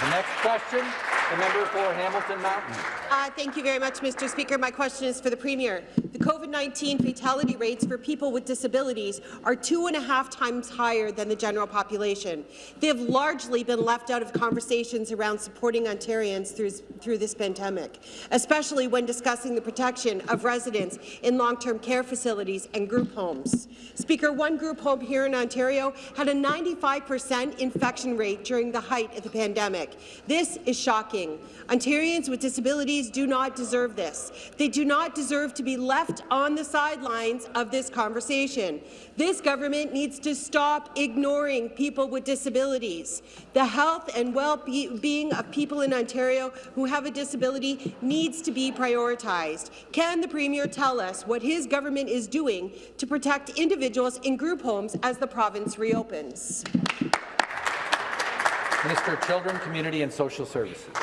The next question, the member for Hamilton Mountain.
Uh, thank you very much, Mr. Speaker. My question is for the Premier. The COVID-19 fatality rates for people with disabilities are two and a half times higher than the general population. They have largely been left out of conversations around supporting Ontarians through, through this pandemic, especially when discussing the protection of residents in long-term care facilities and group homes. Speaker, one group home here in Ontario had a 95 percent infection rate during the height of the pandemic. This is shocking. Ontarians with disabilities do not deserve this. They do not deserve to be left on the sidelines of this conversation. This government needs to stop ignoring people with disabilities. The health and well-being of people in Ontario who have a disability needs to be prioritized. Can the Premier tell us what his government is doing to protect individuals in group homes as the province reopens?
Minister of Children, Community and Social Services.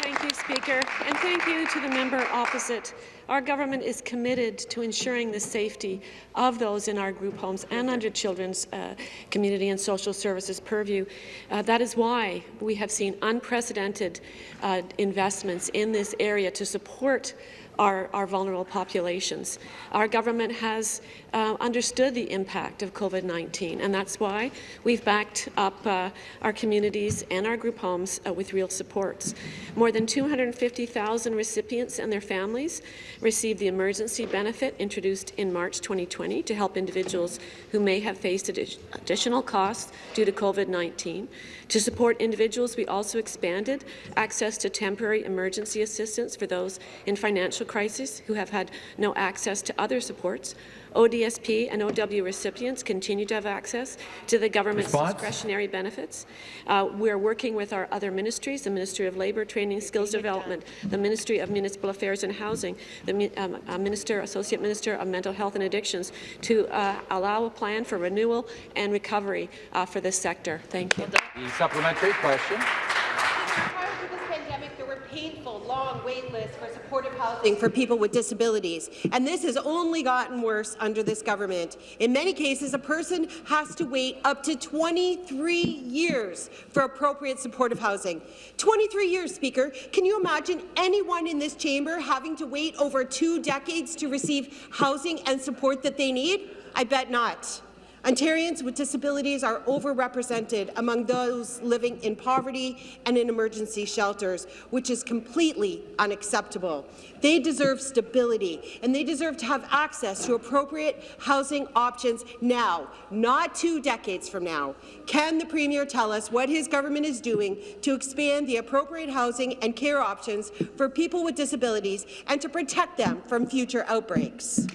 Thank you, Speaker, and thank you to the member opposite. Our government is committed to ensuring the safety of those in our group homes and under Children's uh, Community and Social Services purview. Uh, that is why we have seen unprecedented uh, investments in this area to support our, our vulnerable populations. Our government has uh, understood the impact of COVID-19, and that's why we've backed up uh, our communities and our group homes uh, with real supports. More than 250,000 recipients and their families received the emergency benefit introduced in March 2020 to help individuals who may have faced additional costs due to COVID-19. To support individuals, we also expanded access to temporary emergency assistance for those in financial crisis who have had no access to other supports. ODSP and OW recipients continue to have access to the government's
Response?
discretionary benefits. Uh, we're working with our other ministries, the Ministry of Labour, Training, Skills Development, the Ministry of Municipal Affairs and Housing, the um, uh, Minister, Associate Minister of Mental Health and Addictions to uh, allow a plan for renewal and recovery uh, for this sector. Thank you.
The supplementary question.
Prior to this pandemic, there were painful, long wait lists for supportive housing for people with disabilities, and this has only gotten worse under this government. In many cases, a person has to wait up to 23 years for appropriate supportive housing. 23 years, Speaker. Can you imagine anyone in this chamber having to wait over two decades to receive housing and support that they need? I bet not. Ontarians with disabilities are overrepresented among those living in poverty and in emergency shelters, which is completely unacceptable. They deserve stability, and they deserve to have access to appropriate housing options now, not two decades from now. Can the Premier tell us what his government is doing to expand the appropriate housing and care options for people with disabilities and to protect them from future outbreaks?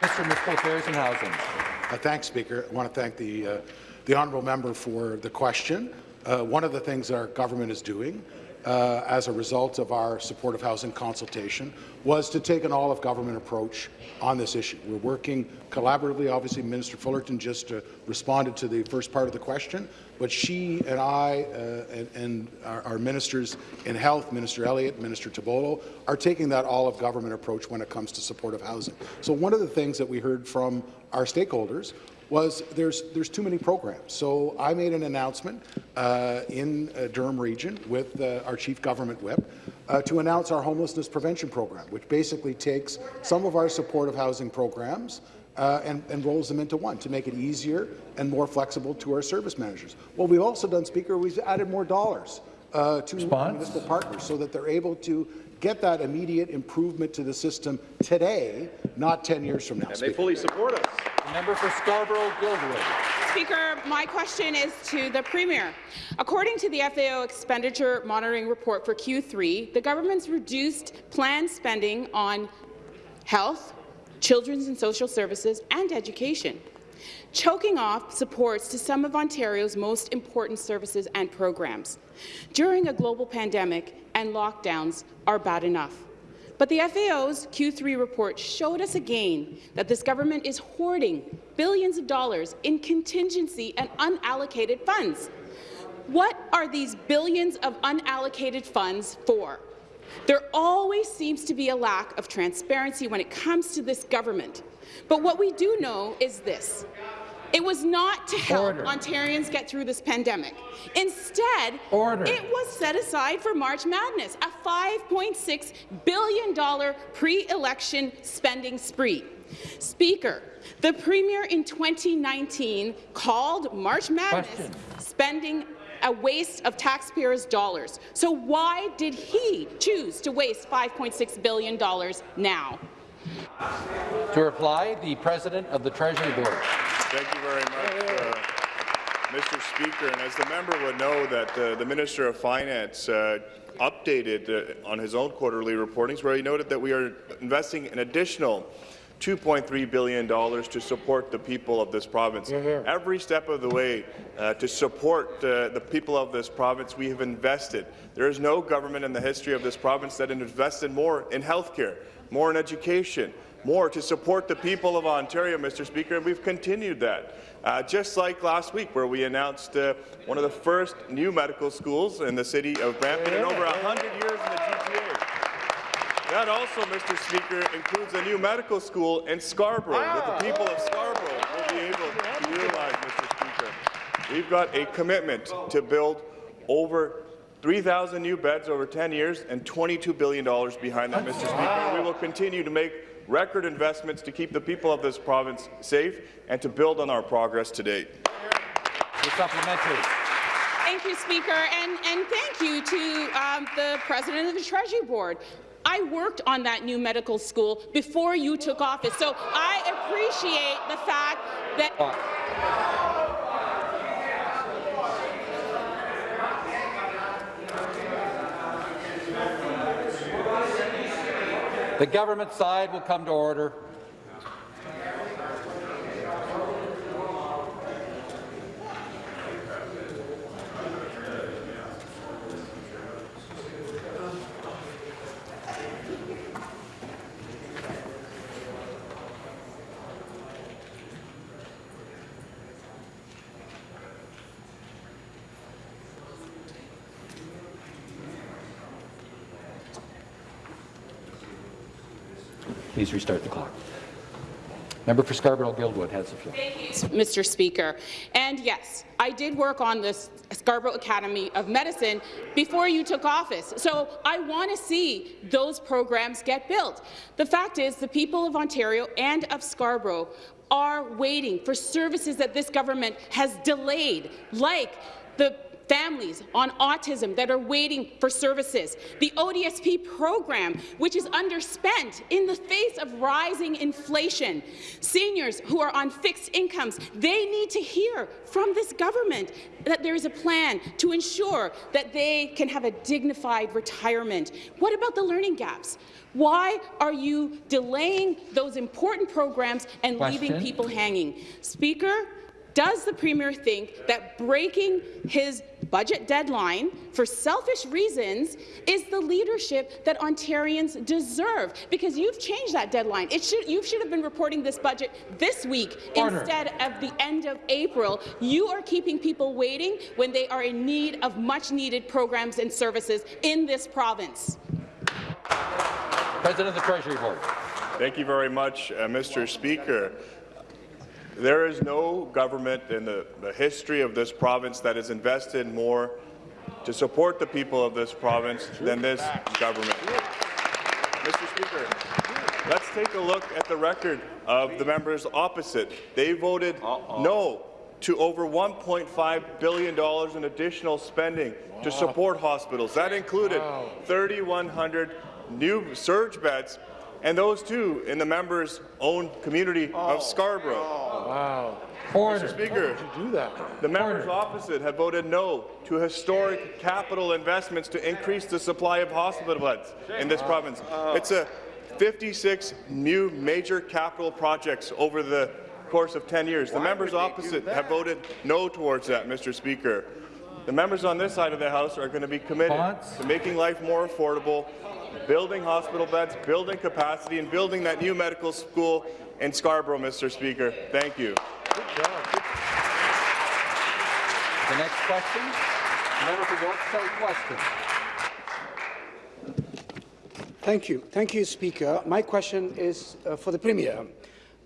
Mr. Municipal Affairs and Housing.
Uh, thanks, Speaker. I want to thank the, uh, the honourable member for the question. Uh, one of the things our government is doing uh, as a result of our supportive housing consultation was to take an all-of-government approach on this issue. We're working collaboratively. Obviously, Minister Fullerton just uh, responded to the first part of the question, but she and I uh, and, and our, our, ministers in health, Minister Elliott, Minister Tibollo, are taking that all-of-government approach when it comes to supportive housing. So one of the things that we heard from our stakeholders was there's there's too many programs. So I made an announcement uh, in uh, Durham Region with uh, our chief government whip uh, to announce our homelessness prevention program, which basically takes some of our supportive housing programs uh, and, and, rolls them into one to make it easier and more flexible to our service managers. What we've also done, Speaker, we've added more dollars uh, to
Response?
municipal partners so that they're able to get that immediate improvement to the system today, not 10 years from now.
And they fully support us.
The member for Scarborough-Guildwood.
Speaker, my question is to the Premier. According to the FAO Expenditure Monitoring Report for Q3, the government's reduced planned spending on health, children's and social services, and education, choking off supports to some of Ontario's most important services and programs. During a global pandemic and lockdowns are bad enough. But the FAO's Q3 report showed us again that this government is hoarding billions of dollars in contingency and unallocated funds. What are these billions of unallocated funds for? There always seems to be a lack of transparency when it comes to this government. But what we do know is this. It was not to help
Order.
Ontarians get through this pandemic. Instead,
Order.
it was set aside for March Madness, a $5.6 billion pre-election spending spree. Speaker, the Premier in 2019 called March Madness
Question.
spending a waste of taxpayers' dollars. So why did he choose to waste $5.6 billion now?
To reply, the President of the Treasury Board.
Thank you very much, uh, Mr. Speaker. And as the member would know, that uh, the Minister of Finance uh, updated uh, on his own quarterly reportings, where he noted that we are investing an additional $2.3 billion to support the people of this province. Every step of the way uh, to support uh, the people of this province, we have invested. There is no government in the history of this province that invested more in healthcare, more in education, more to support the people of Ontario, Mr. Speaker, and we've continued that. Uh, just like last week, where we announced uh, one of the first new medical schools in the city of Brampton in over 100 years in the GTA. That also, Mr. Speaker, includes a new medical school in Scarborough that the people of Scarborough will be able to utilize, Mr. Speaker. We've got a commitment to build over 3,000 new beds over 10 years and $22 billion behind that, Mr. Speaker. We will continue to make record investments to keep the people of this province safe and to build on our progress to date.
The supplementary.
Thank you, Speaker, and, and thank you to um, the President of the Treasury Board. I worked on that new medical school before you took office, so I appreciate the fact that—
The government side will come to order. Please restart the clock. Member for Scarborough-Guildwood has the floor.
Mr. Speaker. And yes, I did work on the Scarborough Academy of Medicine before you took office. So I want to see those programs get built. The fact is the people of Ontario and of Scarborough are waiting for services that this government has delayed, like the families on autism that are waiting for services, the ODSP program, which is underspent in the face of rising inflation, seniors who are on fixed incomes, they need to hear from this government that there is a plan to ensure that they can have a dignified retirement. What about the learning gaps? Why are you delaying those important programs and
Question.
leaving people hanging? Speaker, does the Premier think that breaking his budget deadline for selfish reasons is the leadership that Ontarians deserve? Because you've changed that deadline. It should, you should have been reporting this budget this week
Order.
instead of the end of April. You are keeping people waiting when they are in need of much-needed programs and services in this province.
President of the Treasury Board.
Thank you very much, uh, Mr. Speaker. There is no government in the, the history of this province that has invested more to support the people of this province than this government. Mr. Speaker, let's take a look at the record of the members opposite. They voted no to over $1.5 billion in additional spending to support hospitals. That included 3,100 new surge beds, and those too in the members' own community of oh. Scarborough. Oh.
Wow.
Mr. Speaker, the members opposite have voted no to historic capital investments to increase the supply of hospital beds in this uh, province. Uh. It's a 56 new major capital projects over the course of 10 years. The members opposite have voted no towards that, Mr. Speaker. The members on this side of the House are going to be committed to making life more affordable, building hospital beds, building capacity, and building that new medical school in Scarborough, Mr. Speaker. Thank you.
The next question, member for York South-Weston.
Thank you. Thank you, Speaker. My question is uh, for the Premier.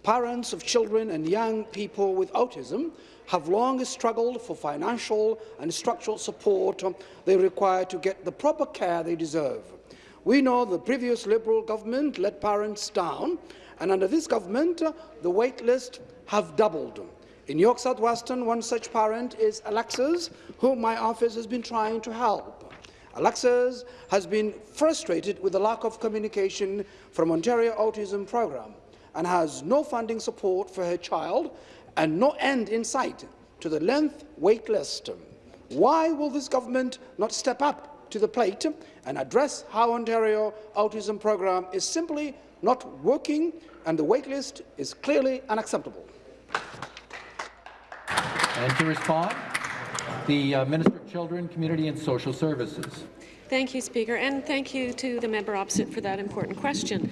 Parents of children and young people with autism have long struggled for financial and structural support they require to get the proper care they deserve. We know the previous Liberal government let parents down, and under this government, uh, the wait list have doubled. In York South-Weston, one such parent is Alexis, whom my office has been trying to help. Alexis has been frustrated with the lack of communication from Ontario Autism Programme and has no funding support for her child and no end in sight to the length wait list. Why will this government not step up to the plate and address how Ontario Autism Programme is simply not working and the wait list is clearly unacceptable?
And to respond, the uh, Minister of Children, Community and Social Services.
Thank you, Speaker, and thank you to the member opposite for that important question.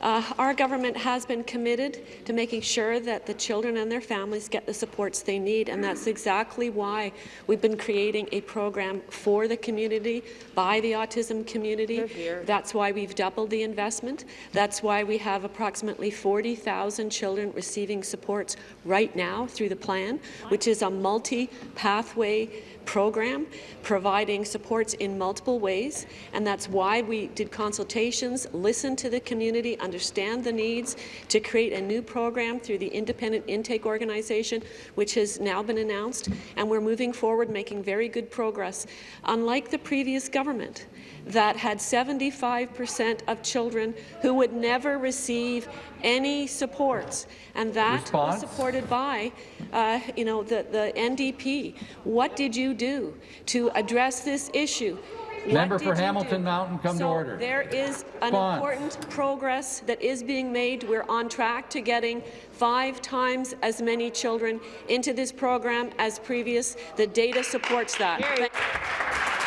Uh, our government has been committed to making sure that the children and their families get the supports they need, and that's exactly why we've been creating a program for the community, by the autism community. That's why we've doubled the investment. That's why we have approximately 40,000 children receiving supports right now through the plan, which is a multi-pathway program providing supports in multiple ways, and that's why we did consultations, listened to the community, understand the needs to create a new program through the Independent Intake Organization, which has now been announced, and we're moving forward, making very good progress. Unlike the previous government, that had 75 percent of children who would never receive any supports, and that
Response?
was supported by, uh, you know, the, the NDP. What did you do to address this issue? What
Member for Hamilton
do?
Mountain, come to order.
There is an
Response.
important progress that is being made. We're on track to getting five times as many children into this program as previous. The data supports that.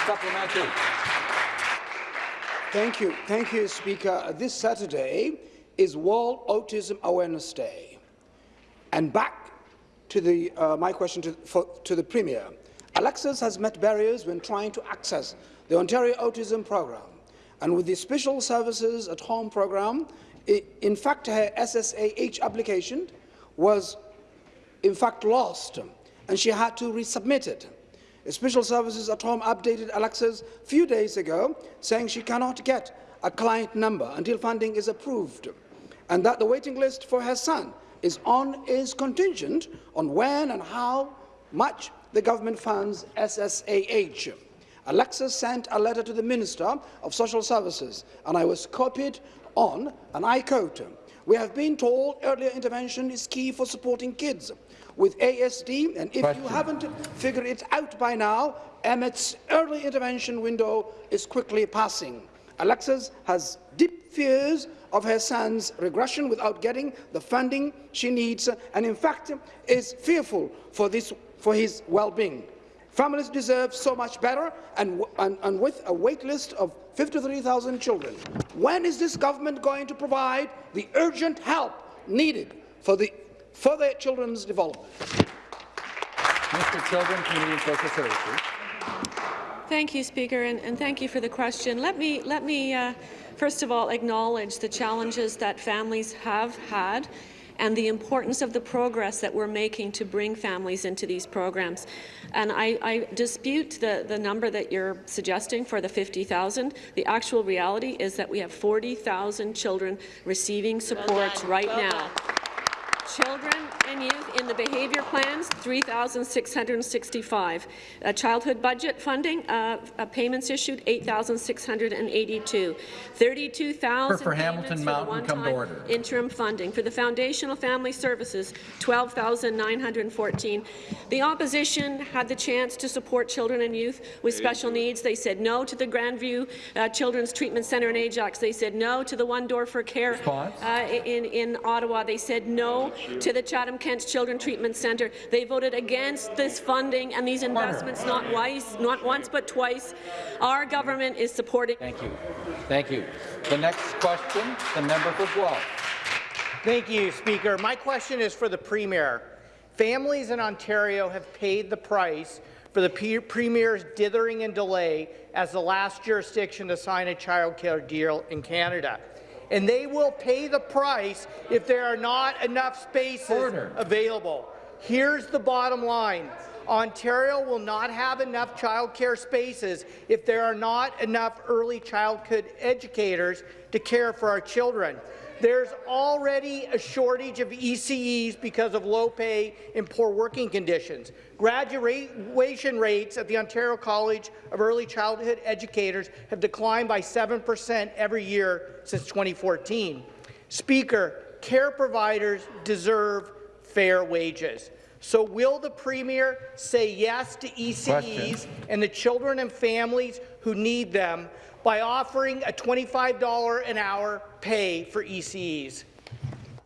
Supplementary.
Thank you. Thank you, Speaker. This Saturday is World Autism Awareness Day. And back to the, uh, my question to, for, to the Premier. Alexis has met barriers when trying to access the Ontario Autism Program. And with the Special Services at Home program, i in fact, her SSAH application was in fact lost, and she had to resubmit it. Special Services at Home updated Alexis a few days ago, saying she cannot get a client number until funding is approved, and that the waiting list for her son is, on, is contingent on when and how much the government funds SSAH. Alexis sent a letter to the Minister of Social Services, and I was copied on, and I quote, we have been told earlier intervention is key for supporting kids with ASD, and if
Question.
you haven't figured it out by now, Emmett's early intervention window is quickly passing. Alexis has deep fears of her son's regression without getting the funding she needs, and in fact is fearful for, this, for his well-being. Families deserve so much better, and, and, and with a wait list of 53,000 children. When is this government going to provide the urgent help needed for, the, for their children's development?
Mr. Children, Community and Social Services.
Thank you, Speaker, and, and thank you for the question. Let me, let me uh, first of all acknowledge the challenges that families have had and the importance of the progress that we're making to bring families into these programs. And I, I dispute the, the number that you're suggesting for the 50,000. The actual reality is that we have 40,000 children receiving support right now. Children and youth in the behaviour plans, 3,665. Uh, childhood budget funding, uh, uh, payments issued, 8,682. 32,000
For Hamilton
payments
Mountain,
for the
come to order.
interim funding. For the foundational family services, 12,914. The opposition had the chance to support children and youth with special needs. They said no to the Grandview uh, Children's Treatment Centre in Ajax. They said no to the One Door for Care uh, in, in Ottawa. They said no to the Chatham-Kent Children Treatment Centre. They voted against this funding and these investments not, twice, not once but twice. Our government is supporting.
Thank you. Thank you. The next question, the member for Guelph.
Thank you, Speaker. My question is for the Premier. Families in Ontario have paid the price for the Premier's dithering and delay as the last jurisdiction to sign a child care deal in Canada. And they will pay the price if there are not enough spaces
Order.
available. Here's the bottom line. Ontario will not have enough childcare spaces if there are not enough early childhood educators to care for our children. There's already a shortage of ECEs because of low pay and poor working conditions. Graduation rates at the Ontario College of Early Childhood Educators have declined by 7 percent every year since 2014. Speaker, care providers deserve fair wages. So will the Premier say yes to ECEs
Question.
and the children and families who need them by offering a $25 an hour pay for E ECEs?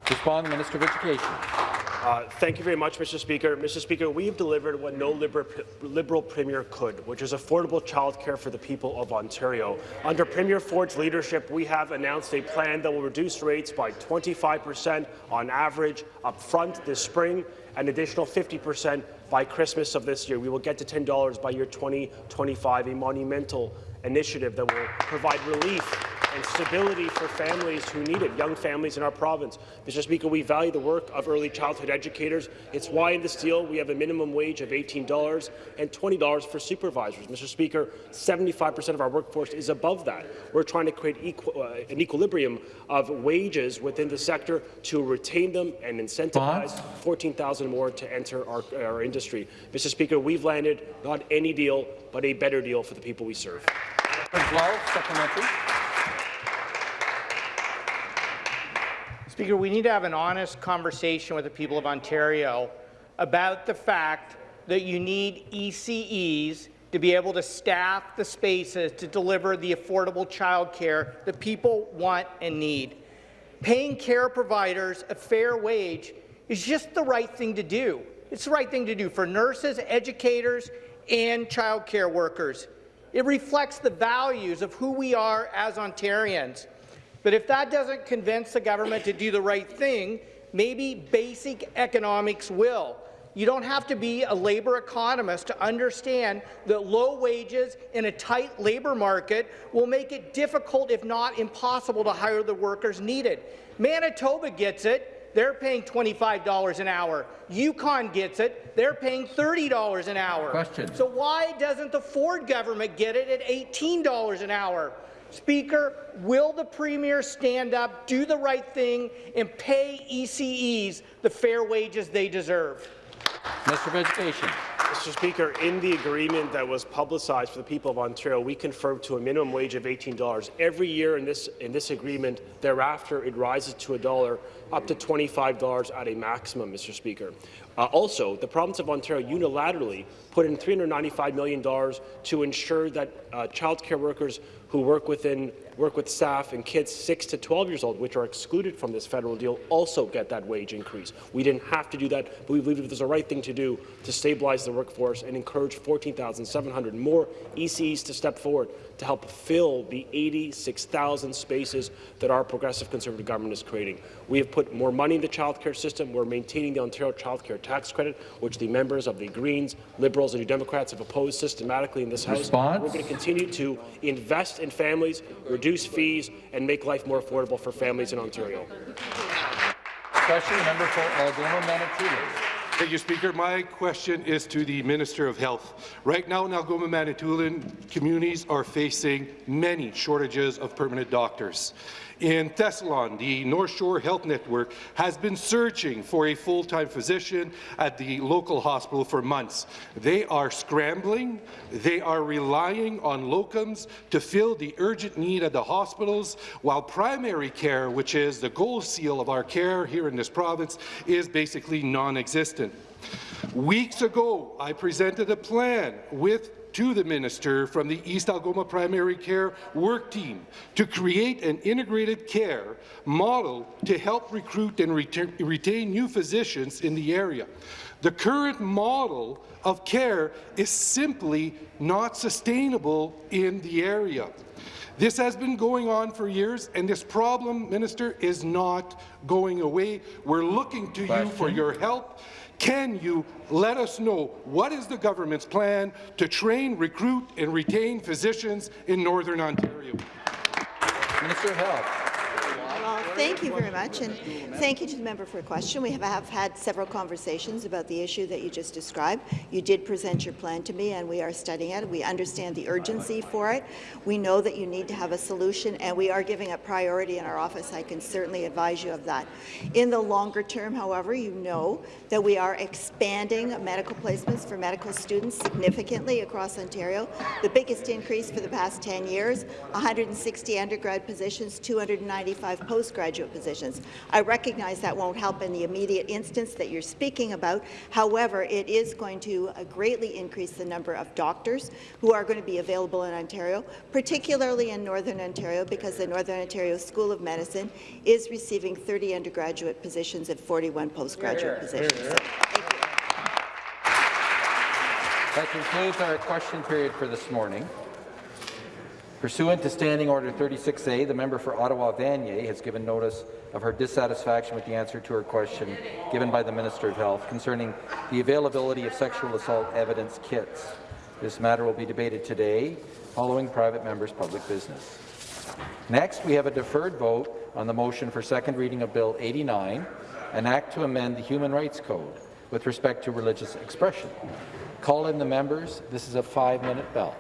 Respond, Minister of Education.
Uh, thank you very much, Mr. Speaker. Mr. Speaker, we've delivered what no Liberal, Liberal Premier could, which is affordable childcare for the people of Ontario. Under Premier Ford's leadership, we have announced a plan that will reduce rates by 25 per cent on average up front this spring, an additional 50 per cent by Christmas of this year. We will get to $10 by year 2025, a monumental initiative that will provide relief and stability for families who need it, young families in our province. Mr. Speaker, we value the work of early childhood educators. It's why in this deal we have a minimum wage of $18 and $20 for supervisors. Mr. Speaker, 75% of our workforce is above that. We're trying to create uh, an equilibrium of wages within the sector to retain them and incentivize 14,000 more to enter our, our industry. Mr. Speaker, we've landed not any deal, but a better deal for the people we serve.
Supplementary.
Speaker, we need to have an honest conversation with the people of Ontario about the fact that you need ECEs to be able to staff the spaces to deliver the affordable childcare that people want and need. Paying care providers a fair wage is just the right thing to do. It's the right thing to do for nurses, educators, and childcare workers. It reflects the values of who we are as Ontarians. But if that doesn't convince the government to do the right thing, maybe basic economics will. You don't have to be a labour economist to understand that low wages in a tight labour market will make it difficult, if not impossible, to hire the workers needed. Manitoba gets it. They're paying $25 an hour. Yukon gets it. They're paying $30 an hour.
Question.
So why doesn't the Ford government get it at $18 an hour? Speaker, will the Premier stand up, do the right thing, and pay ECEs the fair wages they deserve?
Minister of Education.
Mr. Speaker, in the agreement that was publicized for the people of Ontario, we confirmed to a minimum wage of $18. Every year in this, in this agreement, thereafter, it rises to a dollar, up to $25 at a maximum, Mr. Speaker. Uh, also, the province of Ontario unilaterally put in $395 million to ensure that uh, childcare workers who work within work with staff and kids 6 to 12 years old, which are excluded from this federal deal, also get that wage increase. We didn't have to do that, but we believe it was the right thing to do to stabilize the workforce and encourage 14,700 more ECEs to step forward to help fill the 86,000 spaces that our progressive Conservative government is creating. We have put more money in the childcare system. We're maintaining the Ontario childcare tax credit, which the members of the Greens, Liberals and New Democrats have opposed systematically in this House.
Response?
We're going to continue to invest in families, reduce fees, and make life more affordable for families in Ontario.
Question number for Algoma Manitoulin.
Thank you, Speaker. My question is to the Minister of Health. Right now in Algoma, Manitoulin, communities are facing many shortages of permanent doctors. In Thessalon, the North Shore Health Network has been searching for a full-time physician at the local hospital for months. They are scrambling. They are relying on locums to fill the urgent need at the hospitals, while primary care, which is the gold seal of our care here in this province, is basically non-existent. Weeks ago, I presented a plan with to the minister from the East Algoma Primary Care Work Team to create an integrated care model to help recruit and retain new physicians in the area. The current model of care is simply not sustainable in the area. This has been going on for years, and this problem, Minister, is not going away. We're looking to Question. you for your help can you let us know what is the government's plan to train, recruit and retain physicians in Northern Ontario?
Minister of Health.
Thank you very much, and thank you to the member for a question. We have, have, had several conversations about the issue that you just described. You did present your plan to me, and we are studying it. We understand the urgency for it. We know that you need to have a solution, and we are giving it priority in our office. I can certainly advise you of that. In the longer term, however, you know that we are expanding medical placements for medical students significantly across Ontario. The biggest increase for the past 10 years, 160 undergrad positions, 295 postgrad postgraduate positions. I recognize that won't help in the immediate instance that you're speaking about. However, it is going to uh, greatly increase the number of doctors who are going to be available in Ontario, particularly in Northern Ontario, because the Northern Ontario School of Medicine is receiving 30 undergraduate positions and 41 postgraduate positions. So,
That concludes our question period for this morning. Pursuant to Standing Order 36A, the member for Ottawa-Vanier has given notice of her dissatisfaction with the answer to her question given by the Minister of Health concerning the availability of sexual assault evidence kits. This matter will be debated today following private members' public business. Next, we have a deferred vote on the motion for second reading of Bill 89, an act to amend the Human Rights Code with respect to religious expression. Call in the members. This is a five-minute bell.